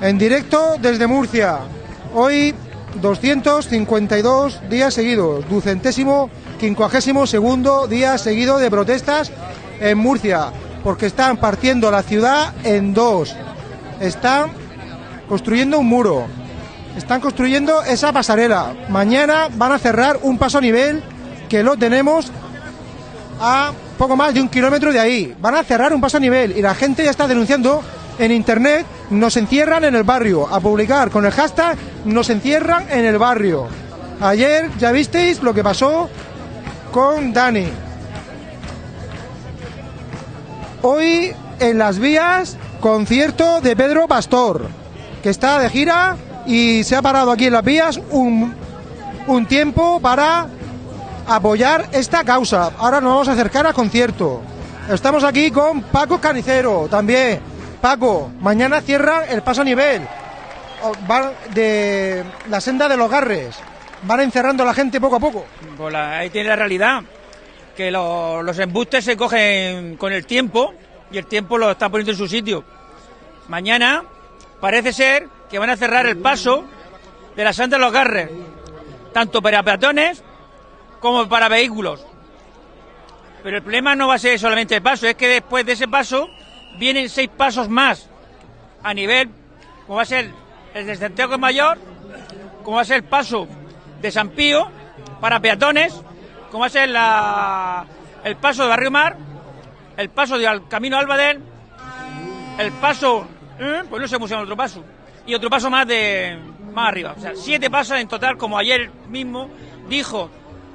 En directo desde Murcia. Hoy 252 días seguidos. Ducentésimo, quincuagésimo segundo día seguido de protestas en Murcia. Porque están partiendo la ciudad en dos. Están construyendo un muro. Están construyendo esa pasarela. Mañana van a cerrar un paso a nivel que lo tenemos a poco más de un kilómetro de ahí. Van a cerrar un paso a nivel y la gente ya está denunciando en internet, nos encierran en el barrio, a publicar con el hashtag nos encierran en el barrio. Ayer ya visteis lo que pasó con Dani. Hoy en las vías, concierto de Pedro Pastor, que está de gira y se ha parado aquí en las vías un, un tiempo para apoyar esta causa. Ahora nos vamos a acercar al concierto. Estamos aquí con Paco Canicero también. Paco, mañana cierra el paso a nivel de la senda de los garres. Van encerrando a la gente poco a poco. Pues ahí tiene la realidad, que lo- los embustes se cogen con el tiempo y el tiempo lo está poniendo en su sitio. Mañana parece ser que van a cerrar el paso de la senda de los garres, tanto para peatones como para vehículos. Pero el problema no va a ser solamente el paso, es que después de ese paso vienen seis pasos más a nivel, como va a ser el de Santiago Mayor, como va a ser el paso de San Pío para peatones, como va a ser la- el paso de Barrio Mar, el paso del Camino Albadén, el paso, ¿eh? pues no se el otro paso, y otro paso más de más arriba. O sea, siete pasos en total, como ayer mismo dijo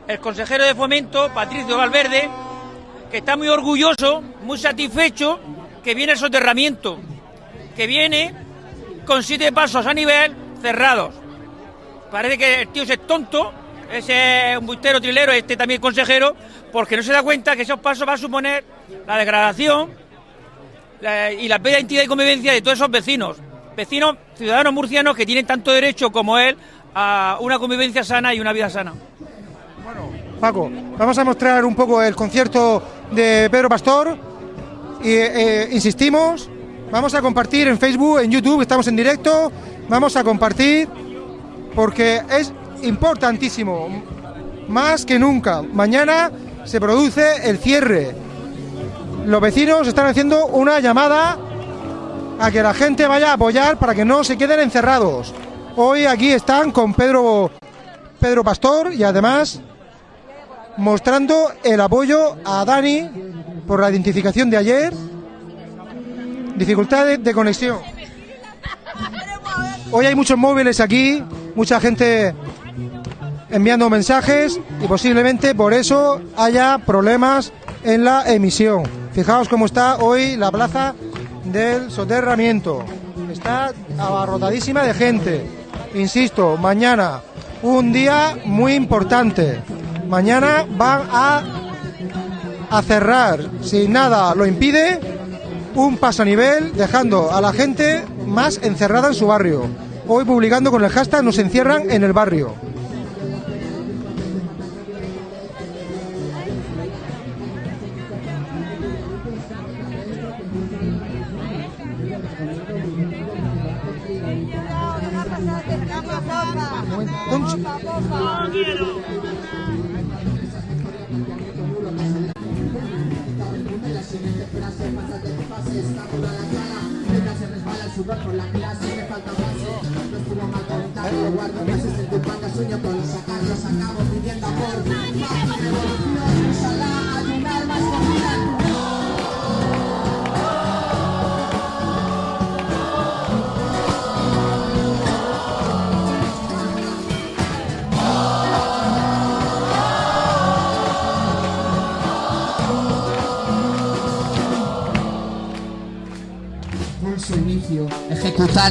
el consejero de Fomento, Patricio Valverde, que está muy orgulloso, muy satisfecho, que viene el soterramiento, que viene con siete pasos a nivel cerrados. Parece que el tío es tonto, ese es un bustero trilero, este también consejero, porque no se da cuenta que esos pasos van a suponer la degradación y la pérdida de identidad y convivencia de todos esos vecinos. Vecinos, ciudadanos murcianos que tienen tanto derecho como él a una convivencia sana y una vida sana. Paco, vamos a mostrar un poco el concierto de Pedro Pastor y eh, insistimos, vamos a compartir en Facebook, en YouTube, estamos en directo, vamos a compartir porque es importantísimo, más que nunca. Mañana se produce el cierre. Los vecinos están haciendo una llamada a que la gente vaya a apoyar para que no se queden encerrados. Hoy aquí están con Pedro Pedro Pastor y además mostrando el apoyo a Dani por la identificación de ayer, dificultades de conexión. Hoy hay muchos móviles aquí, mucha gente enviando mensajes y posiblemente por eso haya problemas en la emisión. Fijaos cómo está hoy la plaza del soterramiento. Está abarrotadísima de gente. Insisto, mañana un día muy importante. Mañana van a, a cerrar, si nada lo impide, un paso a nivel, dejando a la gente más encerrada en su barrio. Hoy publicando con el hashtag nos encierran en el barrio.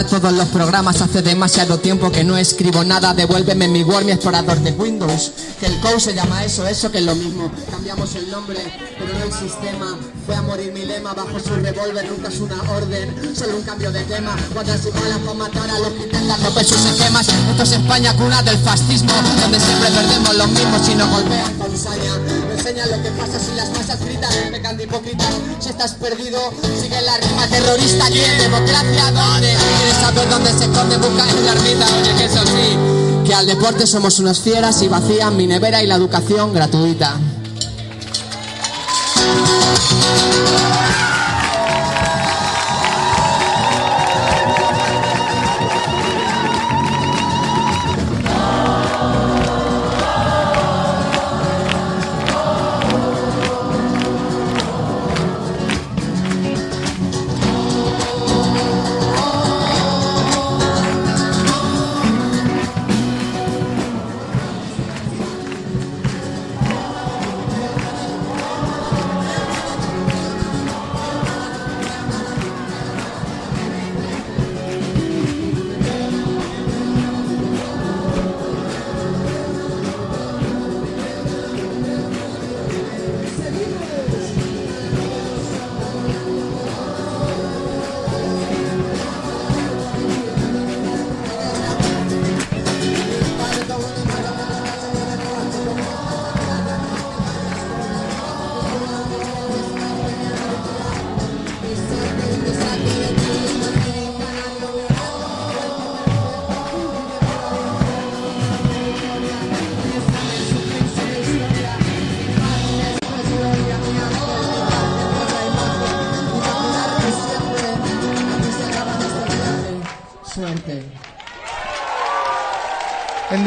Todos los programas hace demasiado tiempo que no escribo nada. Devuélveme mi Word, mi explorador de Windows. Que el code se llama eso, eso que es lo mismo. Cambiamos el nombre, pero no el sistema. Fue a morir mi lema bajo su revólver, nunca es una orden, solo un cambio de tema. Cuadras y balas para matar a los que intentan romper sus esquemas. Esto es España, cuna del fascismo, donde siempre perdemos los mismos si nos golpean con saña. Lo que pasa si las masas gritan, pecan de hipócritas. Si estás perdido, sigue la rima terrorista. Aquí en democracia, donde quieres saber dónde se esconde, busca en la ermita, oye, que eso sí, que al deporte somos unas fieras y vacían mi nevera y la educación gratuita.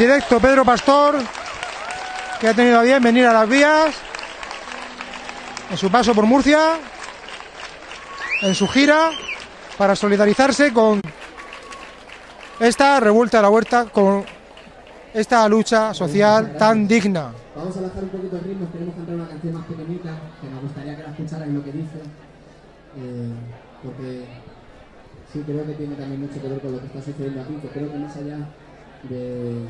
Directo Pedro Pastor, que ha tenido a bien venir a las vías en su paso por Murcia, en su gira, para solidarizarse con esta revuelta de la huerta, con esta lucha social tan digna. Vamos a bajar un poquito el ritmo, queremos cantar una canción más pequeñita, que me gustaría que la escucharais lo que dice, eh, porque sí creo que tiene también mucho que ver con lo que está sucediendo aquí, que creo que más allá de,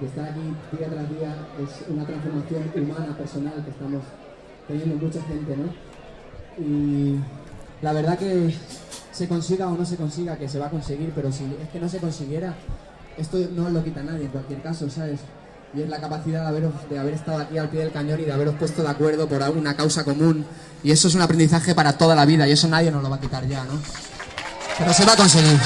de estar aquí día tras día es una transformación humana, personal que estamos teniendo mucha gente, ¿no? Y la verdad que se consiga o no se consiga, que se va a conseguir, pero si es que no se consiguiera, esto no lo quita nadie en cualquier caso, ¿sabes? Y es la capacidad de, haberos, de haber estado aquí al pie del cañón y de haberos puesto de acuerdo por una causa común. Y eso es un aprendizaje para toda la vida y eso nadie nos lo va a quitar ya, ¿no? Pero se va a conseguir.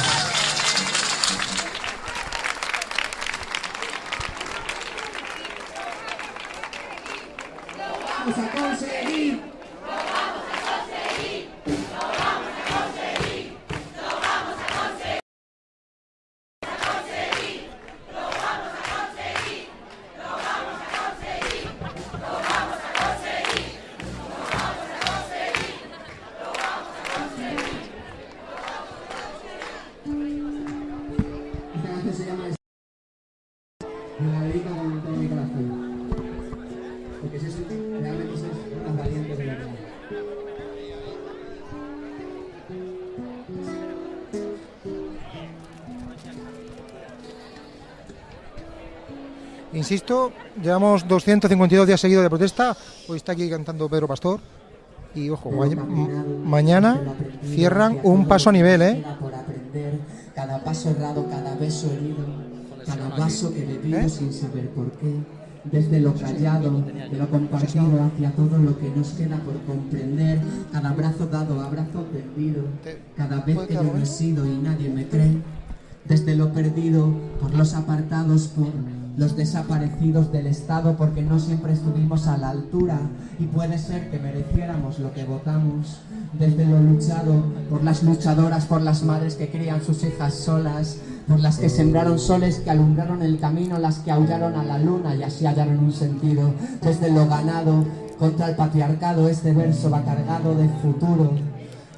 Insisto, llevamos 252 días seguidos de protesta. Hoy está aquí cantando Pedro Pastor. Y ojo, ma- ma- mañana cierran un paso a nivel, ¿eh? Cada paso errado, cada beso herido, cada vaso que bebido ¿Eh? sin saber por qué. Desde lo callado, de lo compartido hacia todo lo que nos queda por comprender, cada abrazo dado, abrazo perdido, cada vez que yo no he sido y nadie me cree. Desde lo perdido, por los apartados, por los desaparecidos del Estado, porque no siempre estuvimos a la altura y puede ser que mereciéramos lo que votamos. Desde lo luchado, por las luchadoras, por las madres que crían sus hijas solas, por las que sembraron soles que alumbraron el camino, las que aullaron a la luna y así hallaron un sentido. Desde lo ganado, contra el patriarcado, este verso va cargado de futuro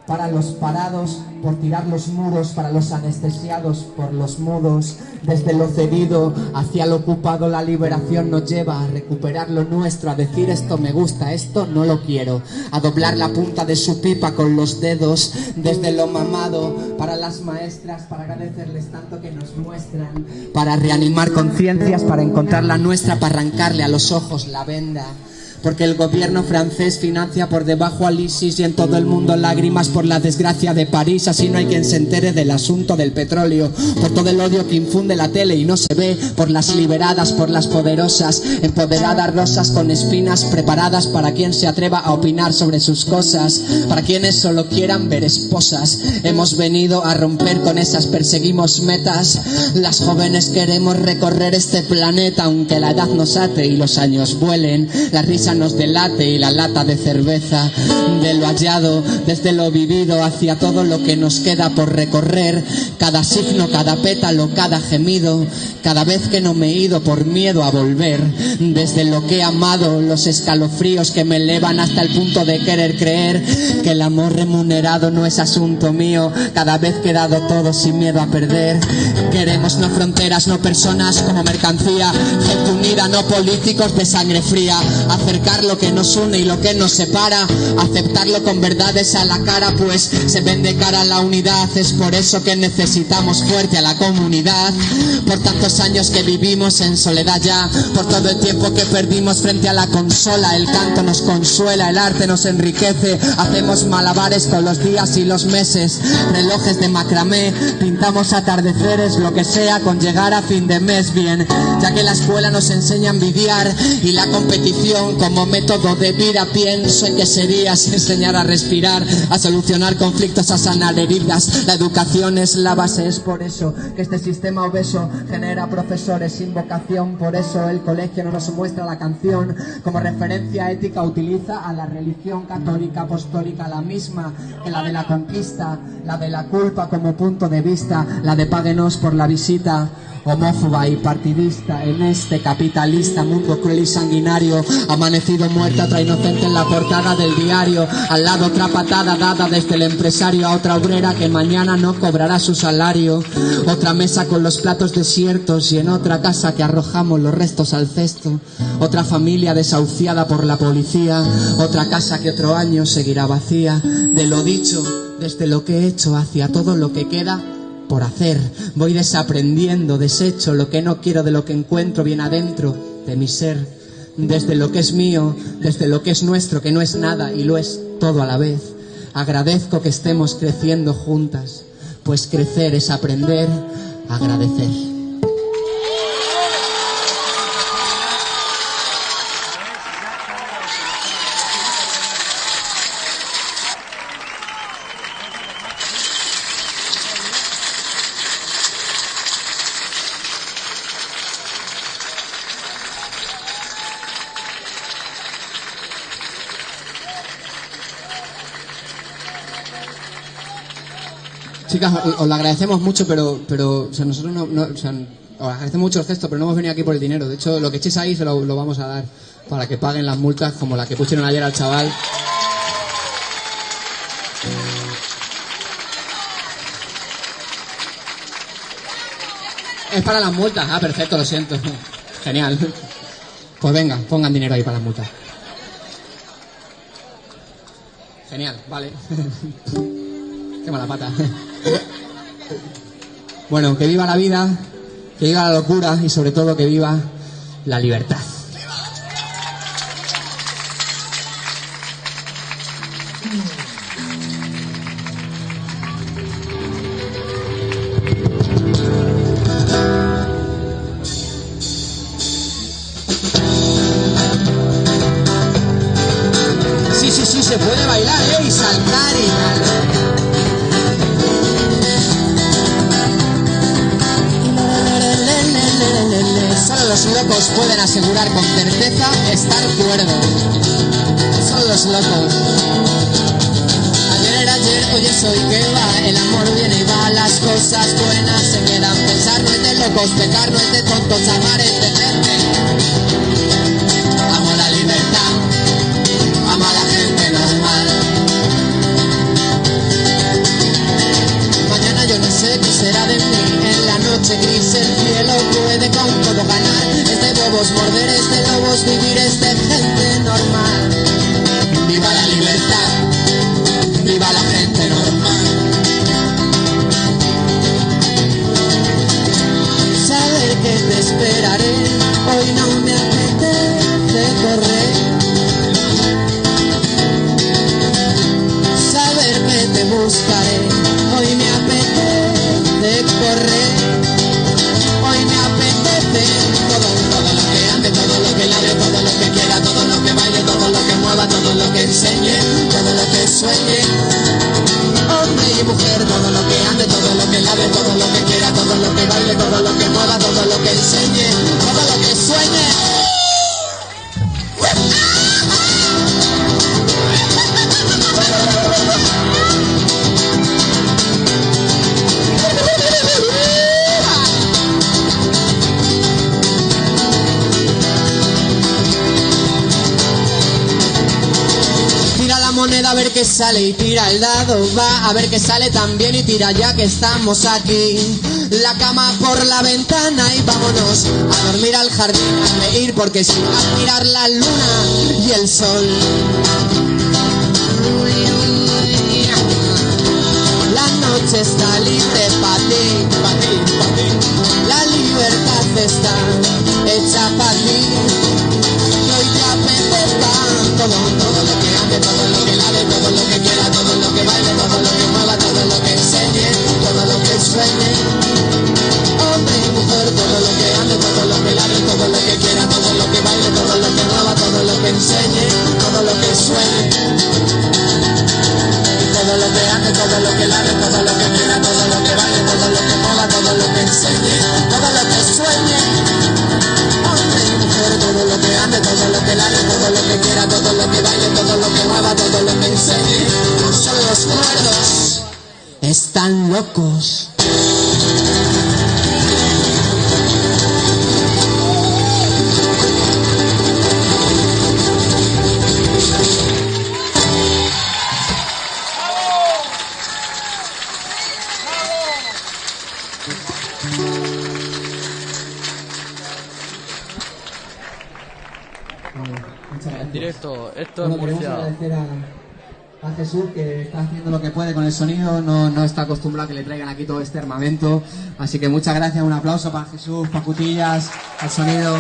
para los parados por tirar los muros, para los anestesiados por los mudos. Desde lo cedido hacia lo ocupado la liberación nos lleva a recuperar lo nuestro, a decir esto me gusta, esto no lo quiero, a doblar la punta de su pipa con los dedos. Desde lo mamado para las maestras, para agradecerles tanto que nos muestran, para reanimar conciencias, para encontrar la nuestra, para arrancarle a los ojos la venda Porque el gobierno francés financia por debajo al ISIS y en todo el mundo lágrimas por la desgracia de París. Así no hay quien se entere del asunto del petróleo. Por todo el odio que infunde la tele y no se ve. Por las liberadas, por las poderosas. Empoderadas rosas con espinas preparadas para quien se atreva a opinar sobre sus cosas. Para quienes solo quieran ver esposas. Hemos venido a romper con esas, perseguimos metas. Las jóvenes queremos recorrer este planeta aunque la edad nos ate y los años vuelen. La risa nos delate y la lata de cerveza. De lo hallado, desde lo vivido hacia todo lo que nos queda por recorrer. Cada signo, cada pétalo, cada gemido. Cada vez que no me he ido por miedo a volver. Desde lo que he amado, los escalofríos que me elevan hasta el punto de querer creer que el amor remunerado no es asunto mío. Cada vez que he dado todo sin miedo a perder. Queremos no fronteras, no personas como mercancía. Gente unida, no políticos de sangre fría. Lo que nos une y lo que nos separa. Aceptarlo con verdades a la cara, pues se vende cara a la unidad. Es por eso que necesitamos fuerte a la comunidad. Por tantos años que vivimos en soledad ya. Por todo el tiempo que perdimos frente a la consola. El canto nos consuela, el arte nos enriquece. Hacemos malabares con los días y los meses. Relojes de macramé, pintamos atardeceres, lo que sea con llegar a fin de mes bien. Ya que la escuela nos enseña a envidiar y la competición como método de vida, pienso en que sería enseñar a respirar, a solucionar conflictos, a sanar heridas. La educación es la base, es por eso que este sistema obeso genera profesores sin vocación. Por eso el colegio no nos muestra la canción como referencia ética, utiliza a la religión católica apostólica, la misma que la de la conquista, la de la culpa como punto de vista, la de páguenos por la visita homófoba y partidista en este capitalista mundo cruel y sanguinario amanecido muerta otra inocente en la portada del diario al lado otra patada dada desde el empresario a otra obrera que mañana no cobrará su salario otra mesa con los platos desiertos y en otra casa que arrojamos los restos al cesto otra familia desahuciada por la policía otra casa que otro año seguirá vacía de lo dicho desde lo que he hecho hacia todo lo que queda por hacer. Voy desaprendiendo, desecho lo que no quiero de lo que encuentro bien adentro de mi ser. Desde lo que es mío, desde lo que es nuestro, que no es nada y lo es todo a la vez. Agradezco que estemos creciendo juntas, pues crecer es aprender a agradecer. Chicas, os lo agradecemos mucho, pero, pero o sea, nosotros no, no- o sea, os agradecemos mucho el gesto, pero no hemos venido aquí por el dinero. De hecho, lo que echéis ahí se lo, lo vamos a dar para que paguen las multas como la que pusieron ayer al chaval. Es para las multas. Ah, perfecto, lo siento. Genial. Pues venga, pongan dinero ahí para las multas. Genial, vale. Qué mala pata. Bueno, que viva la vida, que viva la locura y sobre todo que viva la libertad. Estar cuerdo. Solo los locos. Ayer era ayer, hoy es hoy que va. El amor viene y va, las cosas buenas se quedan. Pensar no es de locos, pecar no es de tontos, amar a ver qué sale también y tira ya que estamos aquí. La cama por la ventana y vámonos a dormir al jardín, a reír porque si a mirar la luna y el sol. La noche está libre para En directo, esto es Bueno, queremos Murcia. agradecer a, a Jesús que está haciendo lo que puede con el sonido, no, no está acostumbrado a que le traigan aquí todo este armamento. Así que muchas gracias, un aplauso para Jesús, para Cutillas, al sonido.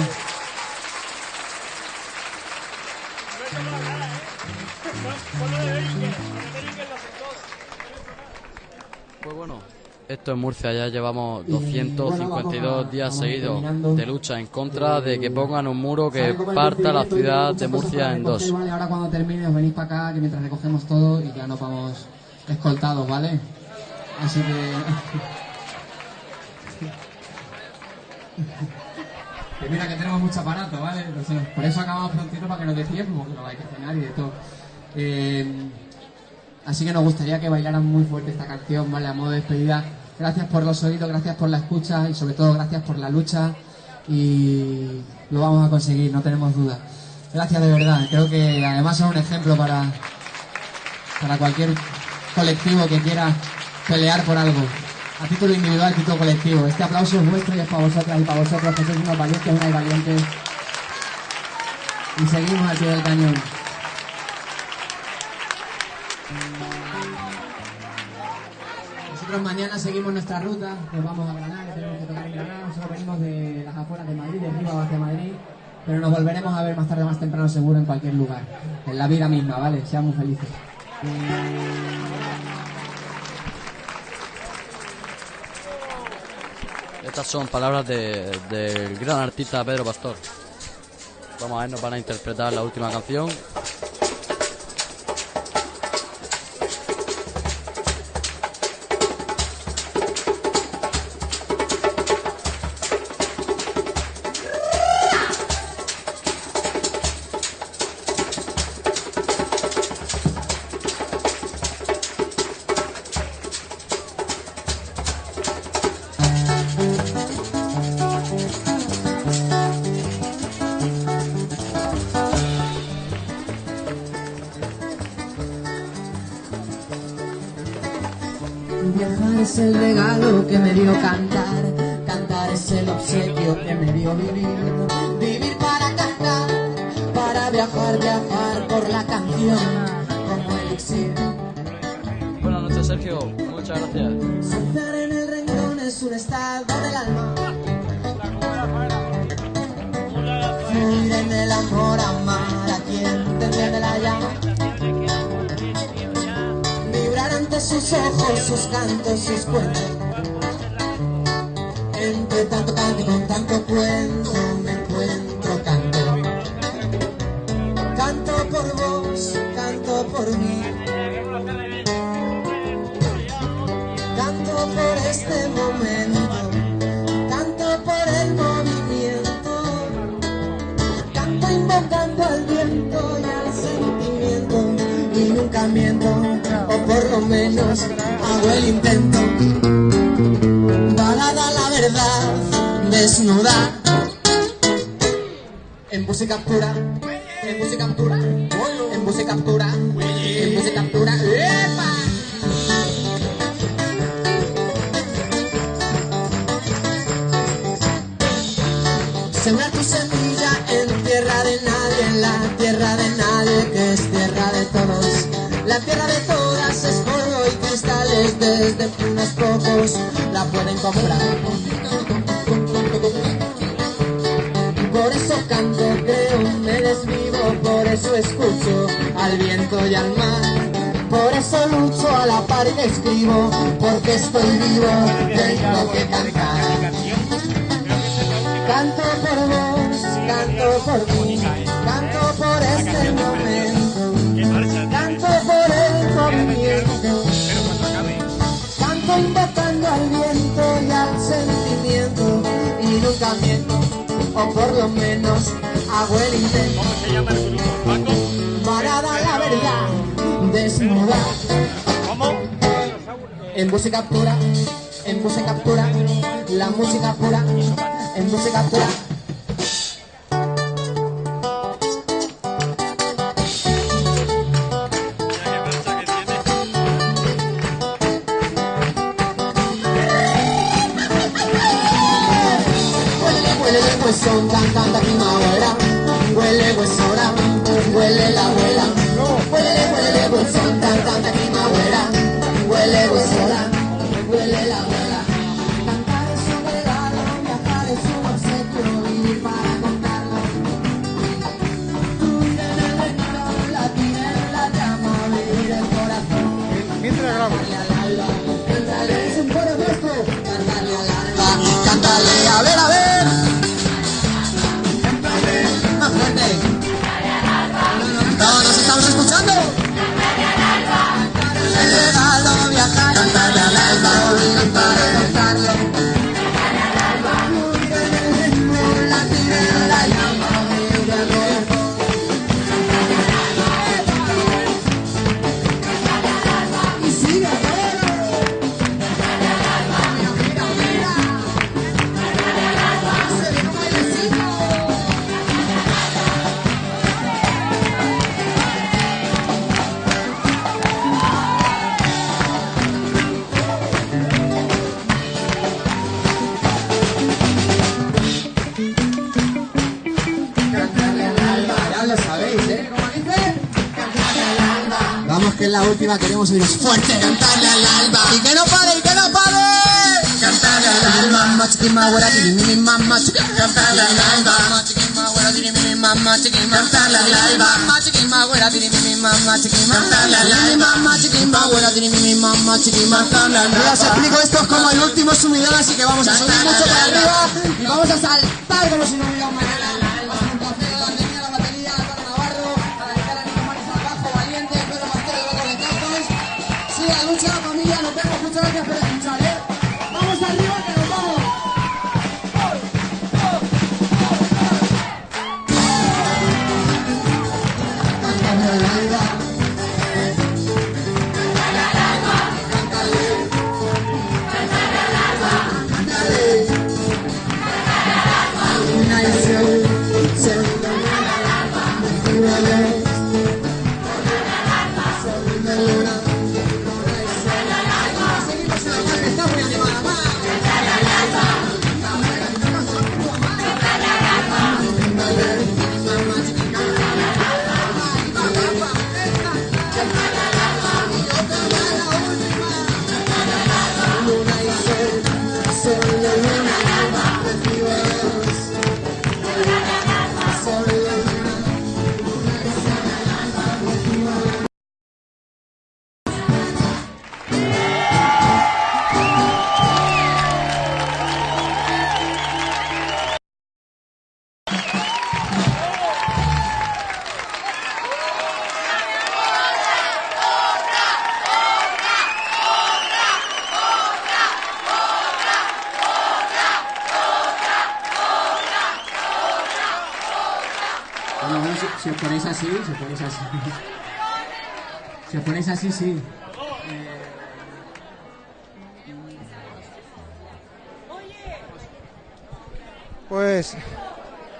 Esto en Murcia ya llevamos Y, bueno, 252 vamos a- días seguidos de lucha en contra de que pongan un muro que parta la ciudad de Murcia en dos. Vale, ahora cuando termine os venís para acá, que mientras recogemos todo y ya nos vamos escoltados, ¿vale? Así que... que mira que tenemos mucho aparato, ¿vale? Por eso acabamos prontito para que nos dé tiempo, porque no hay que cenar y de todo. Eh, así que nos gustaría que bailaran muy fuerte esta canción, ¿vale? A modo de despedida. Gracias por los oídos, gracias por la escucha y sobre todo gracias por la lucha y lo vamos a conseguir, no tenemos duda. Gracias de verdad, creo que además son un ejemplo para, para cualquier colectivo que quiera pelear por algo. A título individual, a título colectivo. Este aplauso es vuestro y es para vosotras y para vosotros, que sois unos valientes, unas valientes. Y seguimos al pie del cañón. Nosotros mañana seguimos nuestra ruta, nos vamos a Granada, tenemos que tocar en Granada. Nosotros venimos de las afueras de Madrid, de arriba hacia Madrid. Pero nos volveremos a ver más tarde, más temprano, seguro, en cualquier lugar. En la vida misma, ¿vale? Seamos felices. Estas son palabras de- del gran artista Pedro Pastor. Vamos a ver, nos van a interpretar la última canción. O por lo menos hago el intento. Balada la verdad, desnuda, en puse captura, en puse captura, en puse captura, desde unos pocos la pueden comprar. Por eso canto, creo, me desvivo, por eso escucho al viento y al mar. Por eso lucho a la par que escribo, porque estoy vivo, tengo que cantar. Canto por vos, canto por ti, canto por este momento, o por lo menos hago el intento. Para dar la verdad, desnuda. En música pura, en música pura, la música pura, en música pura. Huesón, tan, canta primavera. Huele huesora, huele la abuela. Huele, huele huesón, tan, canta primavera. Huele huesora, huele la abuela. Cantar es un regalo, viajar es un obsequio, vivir para contarlo. Vivir en el recuerdo, latir en la llama, vivir el corazón. Mientras es un coro nuestro. Cántale al alba, cántale, a ver, a ver. Oíros fuerte. Cantarle al alba. Y que no pare, y que no pare. Cantarle al alba. Mamá mamá chiqui mi mamá chiqui. Cantarle al alba. Mamá mi mamá chiqui. Cantarle al alba. Mamá chiqui mamá chiqui mi mamá chiqui. Cantarle al alba. Mamá chiqui mamá chiqui mi mamá chiqui. Cantarle al alba. Ya os explico, esto es como el último subidón, así que vamos a subir mucho para arriba y vamos a saltar como si no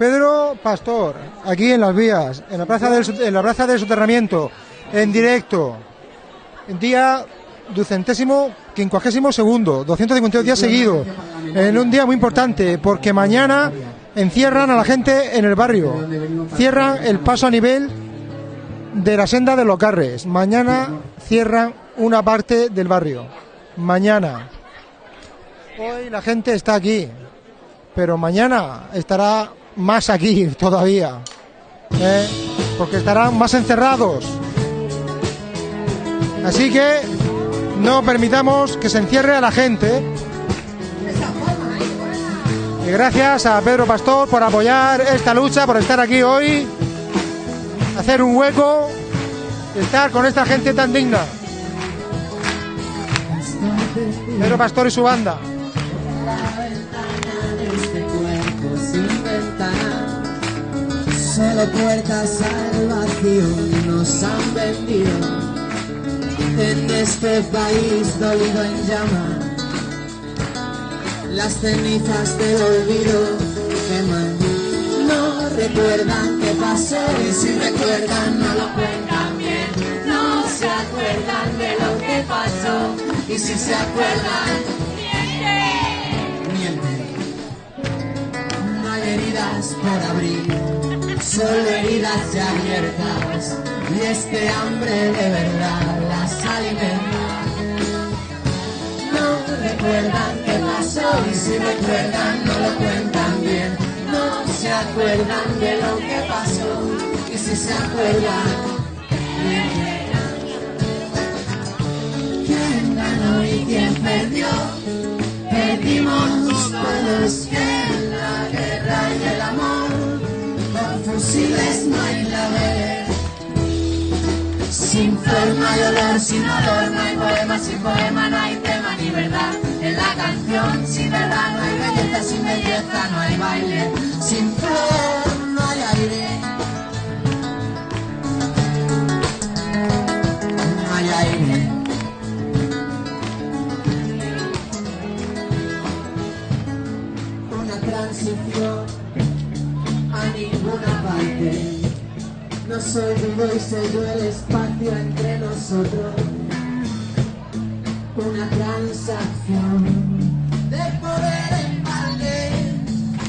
Pedro Pastor, aquí en las vías, en la plaza del, en la plaza del soterramiento, en directo, día ducentésimo, quincuagésimo segundo, 252 días seguidos, en un día muy importante, porque mañana encierran a la gente en el barrio, cierran el paso a nivel de la senda de los carres. Mañana cierran una parte del barrio. Mañana. Hoy la gente está aquí, pero mañana estará más aquí todavía, ¿eh? porque estarán más encerrados. Así que no permitamos que se encierre a la gente. Y gracias a Pedro Pastor por apoyar esta lucha, por estar aquí hoy, hacer un hueco, estar con esta gente tan digna. Pedro Pastor y su banda. Solo puertas al vacío nos han vendido en este país dolido en llama. Las cenizas del olvido queman. No recuerdan qué pasó y si recuerdan no lo cuentan bien. No se acuerdan de lo que pasó y si se acuerdan por abrir, solo heridas ya abiertas y este hambre de verdad las alimenta. No recuerdan qué pasó y si recuerdan no lo cuentan bien. No se acuerdan de lo que pasó y si se acuerdan. ¿Quién ganó y quién perdió? Perdimos todos con fusiles no hay la ver. Sin flor no hay olor, sin olor no hay poema, sin poema no hay tema ni verdad. En la canción sin verdad no hay belleza, sin belleza no hay baile. Sin flor no hay aire. No hay aire. Una transición ninguna parte. No soy vivo y sello el espacio entre nosotros. Una transacción de poder en balde.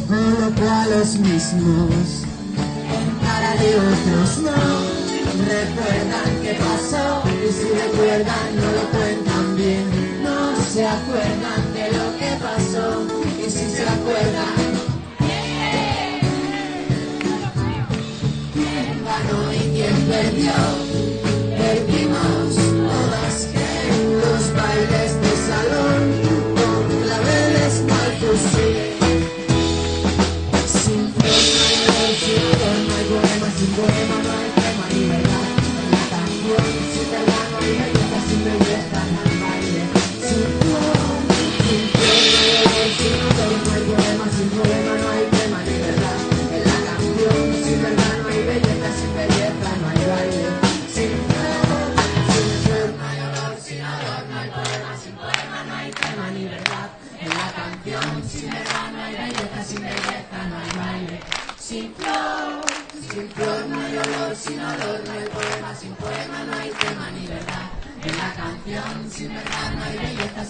Coloco a los mismos en cara de otros no. Recuerdan qué pasó y si recuerdan no lo cuentan bien. No se acuerdan de lo que pasó y si se acuerdan perdió.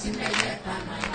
စင်တဲ့ရတ္တမယ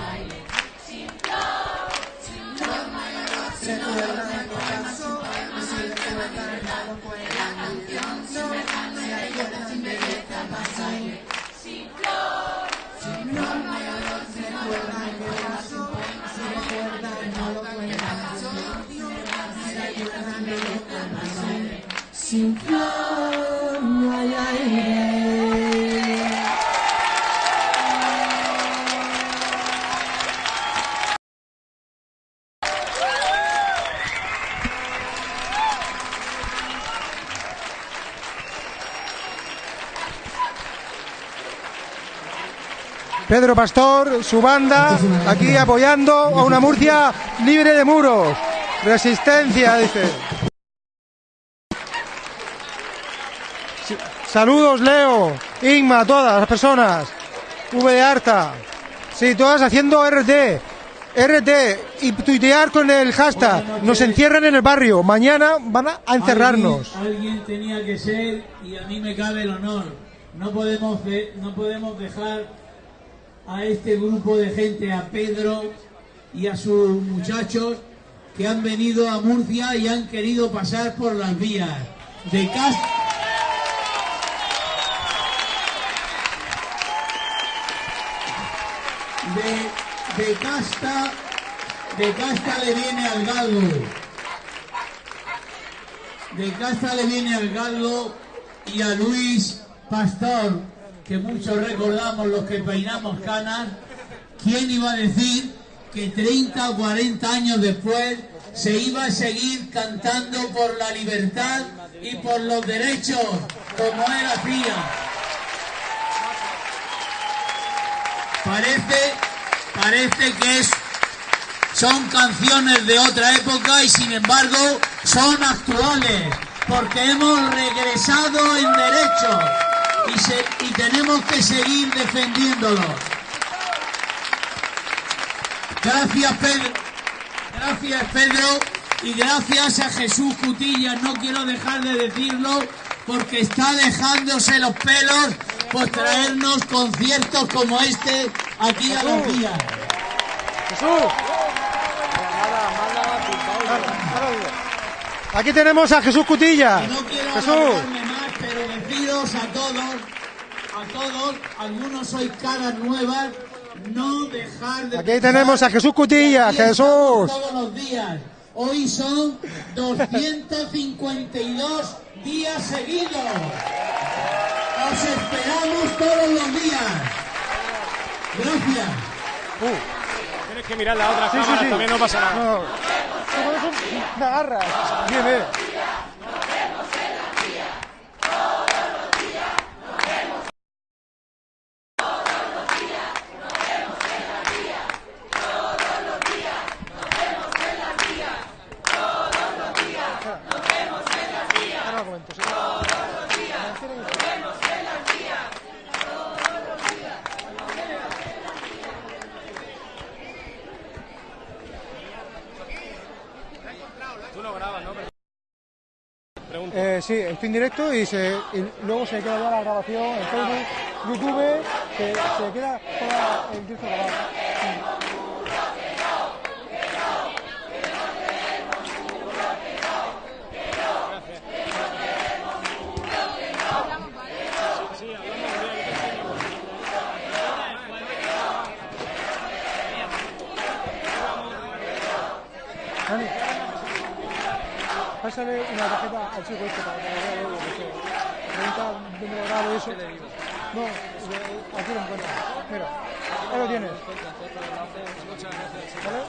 Pedro Pastor, su banda, aquí apoyando a una Murcia libre de muros. Resistencia, dice. Saludos, Leo, Inma, todas las personas. V de Arta. Sí, todas haciendo RT. RT y tuitear con el hashtag. Nos encierran en el barrio. Mañana van a encerrarnos. Alguien, alguien tenía que ser y a mí me cabe el honor. No podemos, de- no podemos dejar a este grupo de gente, a Pedro y a sus muchachos, que han venido a Murcia y han querido pasar por las vías de de casta, de casta le viene al galgo. De casta le viene al galgo y a Luis Pastor, que muchos recordamos los que peinamos canas. ¿Quién iba a decir que 30 o 40 años después se iba a seguir cantando por la libertad y por los derechos como él hacía? Parece, parece que es, son canciones de otra época y sin embargo son actuales porque hemos regresado en derechos y, se- y tenemos que seguir defendiéndolos. Gracias Pedro, gracias Pedro y gracias a Jesús Cutillas. No quiero dejar de decirlo porque está dejándose los pelos por traernos conciertos como este aquí a los días. Jesús. Aquí tenemos a Jesús Cutilla. Y no quiero Jesús. más, pero deciros a todos, a todos, algunos sois caras nuevas, no dejar de Aquí pensar tenemos a Jesús Cutilla, Jesús. Todos los días. Hoy son 252 días seguidos. Os esperamos todos los días. Gracias. Tienes que mirar la otra Sí, sí, cámara, sí. también no pasa nada. No. Me agarras. Bien, bien. Ahora lo comento, sí. Eh, sí, estoy en directo y, se, luego se queda ya la grabación en Facebook, YouTube, se, se queda toda el directo grabado. Dani, pásale una tarjeta al chico este para que lo vea luego, porque pregunta dónde lo grabo y eso. No, de- aquí lo encuentras. Mira, ahí lo tienes. ¿Vale?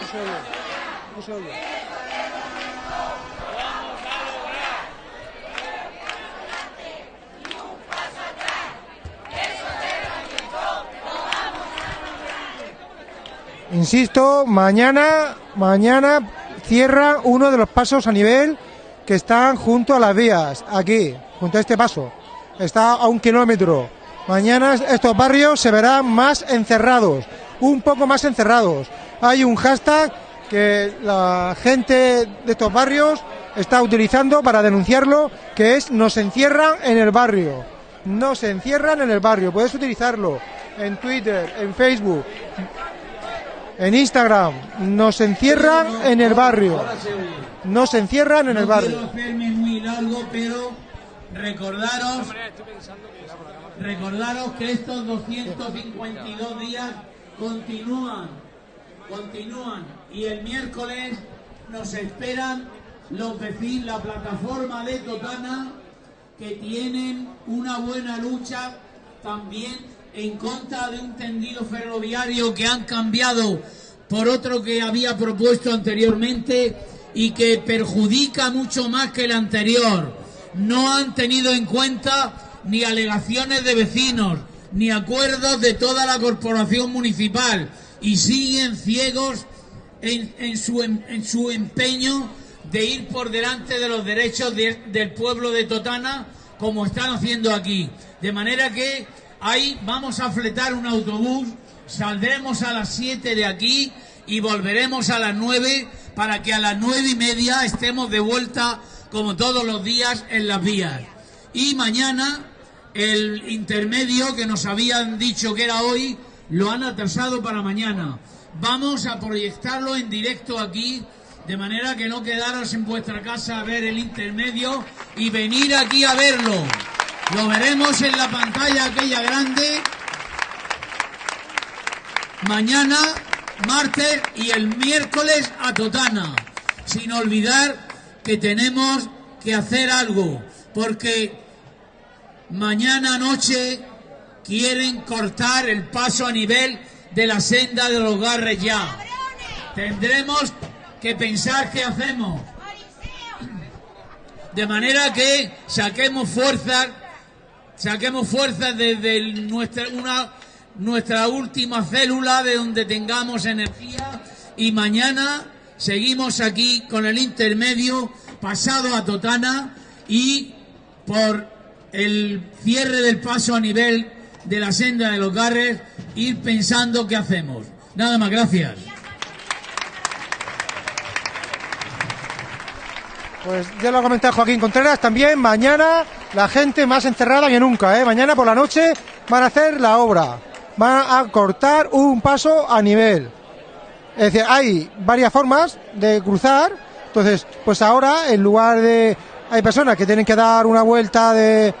No se oye. No se oye. Insisto, mañana, mañana cierra uno de los pasos a nivel que están junto a las vías, aquí, junto a este paso. Está a un kilómetro. Mañana estos barrios se verán más encerrados, un poco más encerrados. Hay un hashtag que la gente de estos barrios está utilizando para denunciarlo, que es nos encierran en el barrio. Nos encierran en el barrio. Puedes utilizarlo en Twitter, en Facebook, en Instagram. Nos encierran en el barrio. Nos encierran en el no barrio. quiero hacerme muy largo, pero recordaros, recordaros que estos 252 días continúan, continúan y el miércoles nos esperan los vecinos, la plataforma de Totana que tienen una buena lucha también en contra de un tendido ferroviario que han cambiado por otro que había propuesto anteriormente y que perjudica mucho más que el anterior. No han tenido en cuenta ni alegaciones de vecinos, ni acuerdos de toda la corporación municipal y siguen ciegos en, su, em, su, empeño de ir por delante de los derechos del pueblo de Totana como están haciendo aquí. De manera que ahí vamos a fletar un autobús, saldremos a las 7 de aquí y volveremos a las 9 para que a las nueve y media estemos de vuelta como todos los días en las vías. Y mañana el intermedio que nos habían dicho que era hoy lo han atrasado para mañana. Vamos a proyectarlo en directo aquí de manera que no quedaros en vuestra casa a ver el intermedio y venir aquí a verlo. Lo veremos en la pantalla aquella grande. Mañana, martes y el miércoles a Totana. Sin olvidar que tenemos que hacer algo, porque mañana noche quieren cortar el paso a nivel de la senda de los garres ya. Tendremos que pensar qué hacemos. De manera que saquemos fuerzas, saquemos fuerzas desde nuestra, última célula de donde tengamos energía y mañana seguimos aquí con el intermedio pasado a Totana y por el cierre del paso a nivel de la senda de los garres ir pensando qué hacemos. Nada más, gracias. Pues ya lo ha comentado Joaquín Contreras, también mañana la gente más encerrada que nunca, ¿eh? Mañana por la noche van a hacer la obra, van a cortar un paso a nivel. Es decir, hay varias formas de cruzar, entonces, pues ahora en lugar de... Hay personas que tienen que dar una vuelta de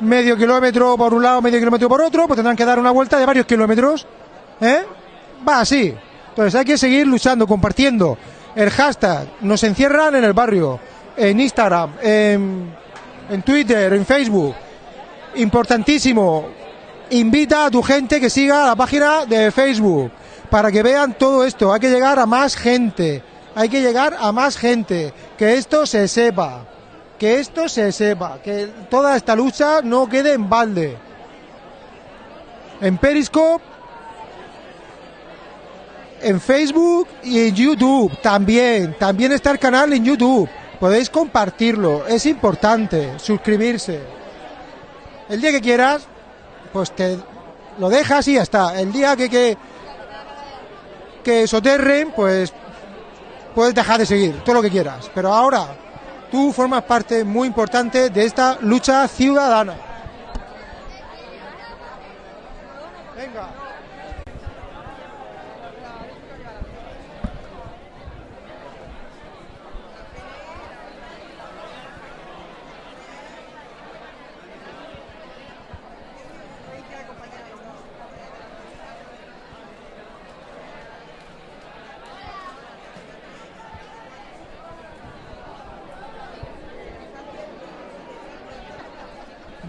medio kilómetro por un lado, medio kilómetro por otro, pues tendrán que dar una vuelta de varios kilómetros. ¿Eh? Va así. Entonces hay que seguir luchando, compartiendo el hashtag. Nos encierran en el barrio en Instagram, en, Twitter, en Facebook. Importantísimo, invita a tu gente que siga la página de Facebook para que vean todo esto. Hay que llegar a más gente, hay que llegar a más gente, que esto se sepa, que esto se sepa, que toda esta lucha no quede en balde. En Periscope, en Facebook y en YouTube también, también está el canal en YouTube podéis compartirlo, es importante, suscribirse. El día que quieras, pues te lo dejas y ya está. El día que, que, que soterren, pues puedes dejar de seguir, todo lo que quieras. Pero ahora tú formas parte muy importante de esta lucha ciudadana.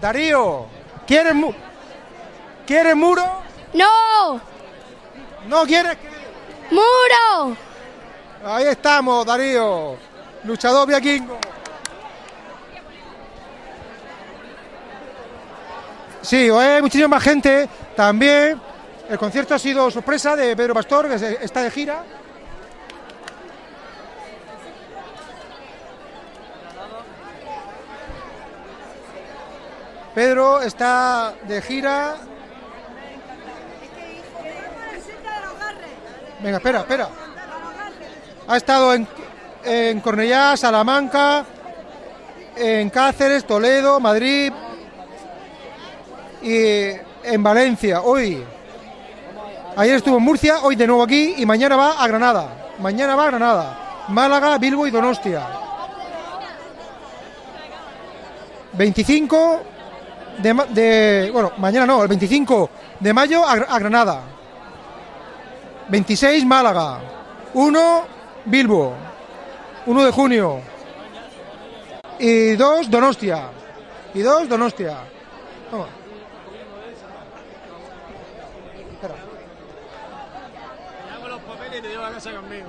Darío, ¿quieres, mu ¿quieres muro? No. ¿No quieres? ¡Muro! Ahí estamos, Darío, luchador viaquingo. Sí, hay muchísima más gente también. El concierto ha sido sorpresa de Pedro Pastor, que está de gira. Pedro está de gira. Venga, espera, espera. Ha estado en, en Cornellá, Salamanca, en Cáceres, Toledo, Madrid y en Valencia. Hoy, ayer estuvo en Murcia, hoy de nuevo aquí y mañana va a Granada. Mañana va a Granada. Málaga, Bilbo y Donostia. 25 de, bueno, mañana no, el 25 de mayo a, Granada. 26 Málaga. 1 Bilbo. 1 de junio. Y 2 Donostia. Y 2 Donostia. Espera. Te hago los papeles y te llevo a casa conmigo.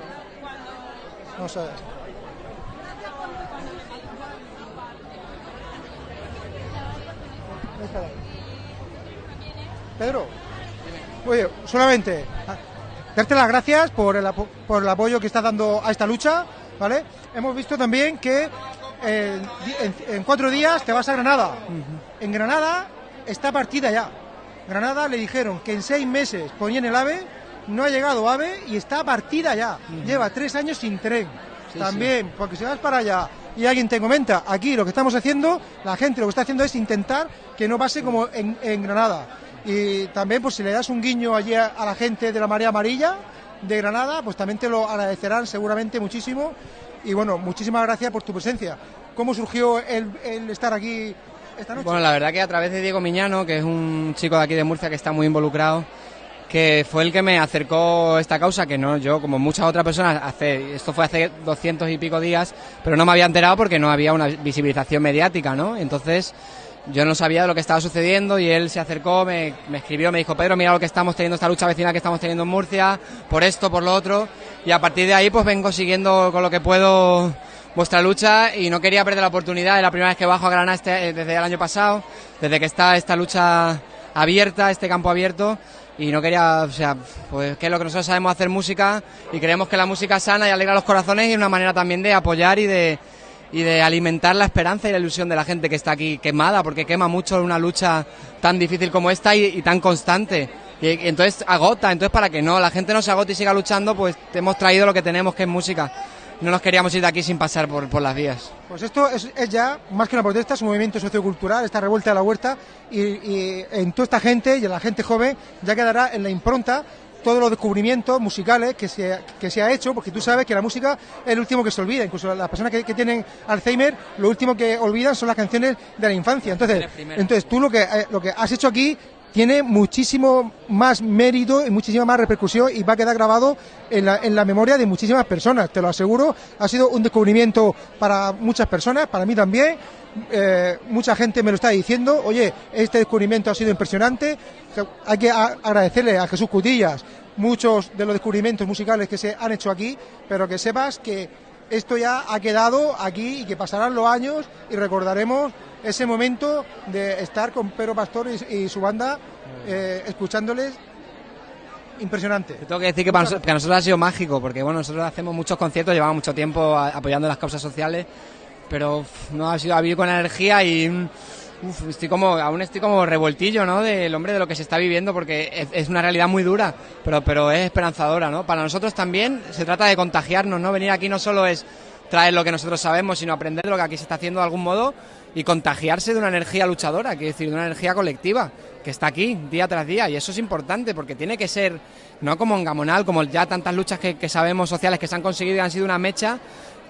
No sé. Espera. Pedro, oye, solamente a- darte las gracias por el, por el apoyo que estás dando a esta lucha, ¿vale? Hemos visto también que eh, en cuatro días te vas a Granada. En Granada está partida ya. Granada le dijeron que en seis meses ponían el AVE, no ha llegado AVE y está partida ya. Lleva tres años sin tren. También, porque si vas para allá y alguien te comenta, aquí lo que estamos haciendo, la gente lo que está haciendo es intentar que no pase como en, en Granada. Y también, pues si le das un guiño allí a, la gente de la Marea Amarilla de Granada, pues también te lo agradecerán seguramente muchísimo. Y bueno, muchísimas gracias por tu presencia. ¿Cómo surgió el, el estar aquí esta noche? Bueno, la verdad que a través de Diego Miñano, que es un chico de aquí de Murcia que está muy involucrado, que fue el que me acercó esta causa, que no yo, como muchas otras personas, hace, esto fue hace 200 y pico días, pero no me había enterado porque no había una visibilización mediática, ¿no? Entonces yo no sabía de lo que estaba sucediendo y él se acercó, me, me escribió, me dijo, Pedro, mira lo que estamos teniendo, esta lucha vecinal que estamos teniendo en Murcia, por esto, por lo otro, y a partir de ahí pues vengo siguiendo con lo que puedo vuestra lucha y no quería perder la oportunidad, es la primera vez que bajo a Granada este- eh, desde el año pasado, desde que está esta lucha abierta, este campo abierto, y no quería, o sea, pues que es lo que nosotros sabemos hacer música y creemos que la música sana y alegra los corazones y es una manera también de apoyar y de, y de alimentar la esperanza y la ilusión de la gente que está aquí quemada, porque quema mucho una lucha tan difícil como esta y, tan constante. Y, y entonces agota, entonces para que no, la gente no se agote y siga luchando, pues te hemos traído lo que tenemos, que es música. No nos queríamos ir de aquí sin pasar por, por las vías. Pues esto es, es ya más que una protesta, es un movimiento sociocultural, esta revuelta de la huerta, y, y en toda esta gente y en la gente joven ya quedará en la impronta todos los descubrimientos musicales que se, que se ha hecho, porque tú sabes que la música es el último que se olvida, incluso las personas que, que tienen Alzheimer, lo último que olvidan son las canciones de la infancia. Entonces, entonces tú lo que, eh, lo que has hecho aquí tiene muchísimo más mérito y muchísima más repercusión y va a quedar grabado en la, en la memoria de muchísimas personas, te lo aseguro. Ha sido un descubrimiento para muchas personas, para mí también. Eh, mucha gente me lo está diciendo, oye, este descubrimiento ha sido impresionante. Hay que agradecerle a Jesús Cutillas muchos de los descubrimientos musicales que se han hecho aquí, pero que sepas que esto ya ha quedado aquí y que pasarán los años y recordaremos ese momento de estar con Pedro Pastor y, y su banda eh, escuchándoles impresionante. Tengo que decir que para, noso- que a nosotros ha sido mágico, porque bueno, nosotros hacemos muchos conciertos, llevamos mucho tiempo a- apoyando las causas sociales, pero uf, no ha sido a vivir con energía y mm, uf, estoy como, aún estoy como revoltillo, ¿no? Del hombre de lo que se está viviendo, porque es, es una realidad muy dura, pero, pero es esperanzadora, ¿no? Para nosotros también se trata de contagiarnos, ¿no? Venir aquí no solo es traer lo que nosotros sabemos, sino aprender lo que aquí se está haciendo de algún modo y contagiarse de una energía luchadora, quiero decir, de una energía colectiva que está aquí día tras día y eso es importante porque tiene que ser no como en Gamonal, como ya tantas luchas que, sabemos sociales que se han conseguido y han sido una mecha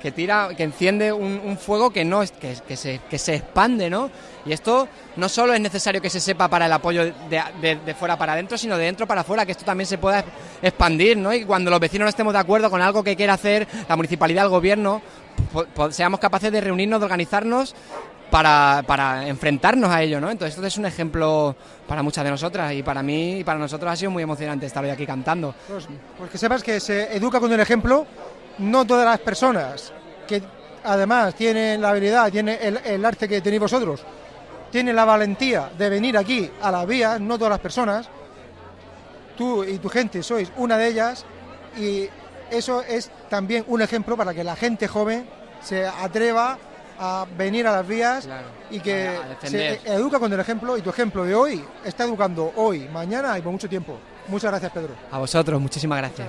que tira, que enciende un, fuego que no que, que se, que se expande, ¿no? Y esto no solo es necesario que se sepa para el apoyo de, de- fuera para adentro, sino de dentro para afuera, que esto también se pueda expandir, ¿no? Y cuando los vecinos no estemos de acuerdo con algo que quiera hacer la municipalidad, el gobierno, seamos capaces de reunirnos, de organizarnos para, enfrentarnos a ello, ¿no? Entonces esto es un ejemplo para muchas de nosotras y para mí y para nosotros ha sido muy emocionante estar hoy aquí cantando. Pues, pues que sepas que se educa con el ejemplo, no todas las personas que además tienen la habilidad, tienen el, arte que tenéis vosotros, tienen la valentía de venir aquí a las vías, no todas las personas, tú y tu gente sois una de ellas y eso es también un ejemplo para que la gente joven se atreva a venir a las vías Claro, y que se educa con el ejemplo y tu ejemplo de hoy está educando hoy, mañana y por mucho tiempo. Muchas gracias Pedro. A vosotros, muchísimas gracias.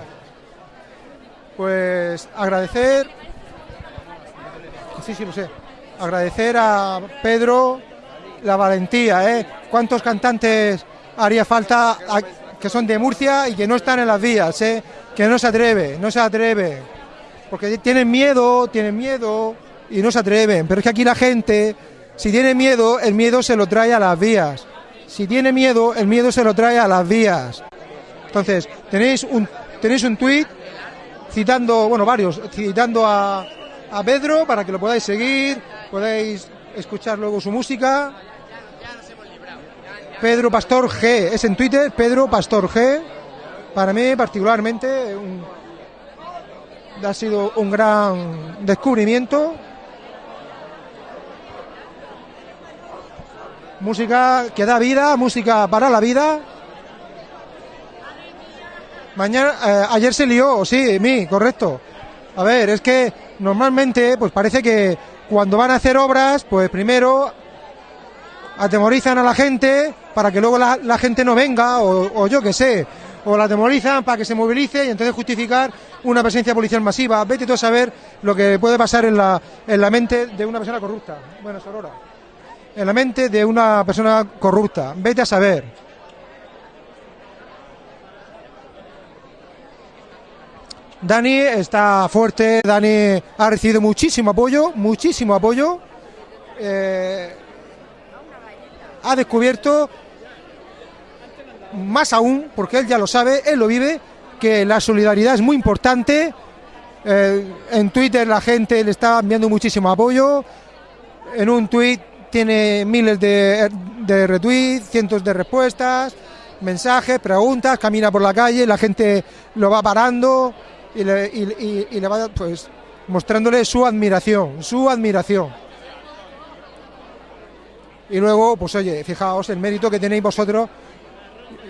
Pues agradecer, sí, sí, lo sé, agradecer a Pedro la valentía, ¿eh? ¿Cuántos cantantes haría falta a- que son de Murcia y que no están en las vías, ¿eh? Que no se atreve, no se atreve, porque tienen miedo, tienen miedo y no se atreven, pero es que aquí la gente, si tiene miedo, el miedo se lo trae a las vías. Si tiene miedo, el miedo se lo trae a las vías. Entonces, tenéis un tenéis un tuit citando, bueno, varios, citando a, Pedro para que lo podáis seguir, podáis escuchar luego su música. Pedro Pastor G. Es en Twitter, Pedro Pastor G. Para mí, particularmente, ha sido un gran descubrimiento. Música que da vida, música para la vida. Mañana, eh, ayer se lió, sí, mí, correcto. A ver, es que normalmente, pues parece que cuando van a hacer obras, pues primero atemorizan a la gente para que luego la, la gente no venga, o, yo qué sé, o la atemorizan para que se movilice y entonces justificar una presencia policial masiva. Vete tú a saber lo que puede pasar en la, en la mente de una persona corrupta. Bueno, Sorora. En la mente de una persona corrupta. Vete a saber. Dani está fuerte, Dani ha recibido muchísimo apoyo, muchísimo apoyo. Eh, ha descubierto más aún, porque él ya lo sabe, él lo vive, que la solidaridad es muy importante. Eh, en Twitter la gente le está enviando muchísimo apoyo. En un tweet tiene miles de, de retweets, cientos de respuestas, mensajes, preguntas, camina por la calle, la gente lo va parando y le, va pues mostrándole su admiración, su admiración. Y luego, pues oye, fijaos el mérito que tenéis vosotros,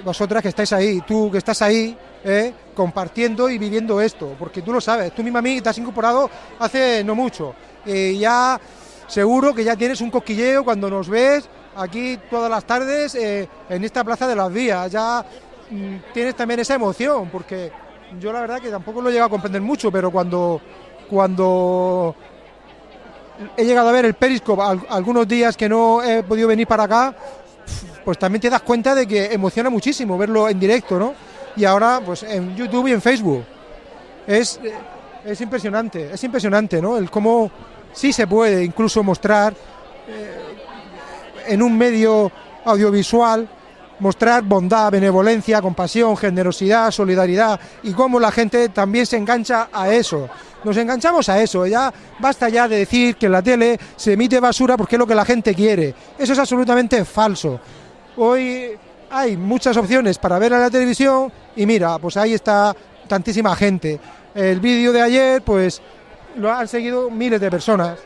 vosotras que estáis ahí, tú que estás ahí, ¿eh? compartiendo y viviendo esto, porque tú lo sabes, tú misma a mí te has incorporado hace no mucho, y ya seguro que ya tienes un cosquilleo cuando nos ves aquí todas las tardes eh, en esta plaza de las vías, ya mm, tienes también esa emoción, porque yo la verdad que tampoco lo he llegado a comprender mucho, pero cuando, cuando he llegado a ver el Periscope al- algunos días que no he podido venir para acá, pues también te das cuenta de que emociona muchísimo verlo en directo, ¿no? Y ahora, pues en YouTube y en Facebook. Es, eh, es impresionante, es impresionante, ¿no? El cómo sí se puede incluso mostrar eh, en un medio audiovisual, mostrar bondad, benevolencia, compasión, generosidad, solidaridad y cómo la gente también se engancha a eso. Nos enganchamos a eso, ya basta ya de decir que en la tele se emite basura porque es lo que la gente quiere. Eso es absolutamente falso. Hoy hay muchas opciones para ver a la televisión y mira, pues ahí está tantísima gente. El vídeo de ayer, pues lo han seguido miles de personas.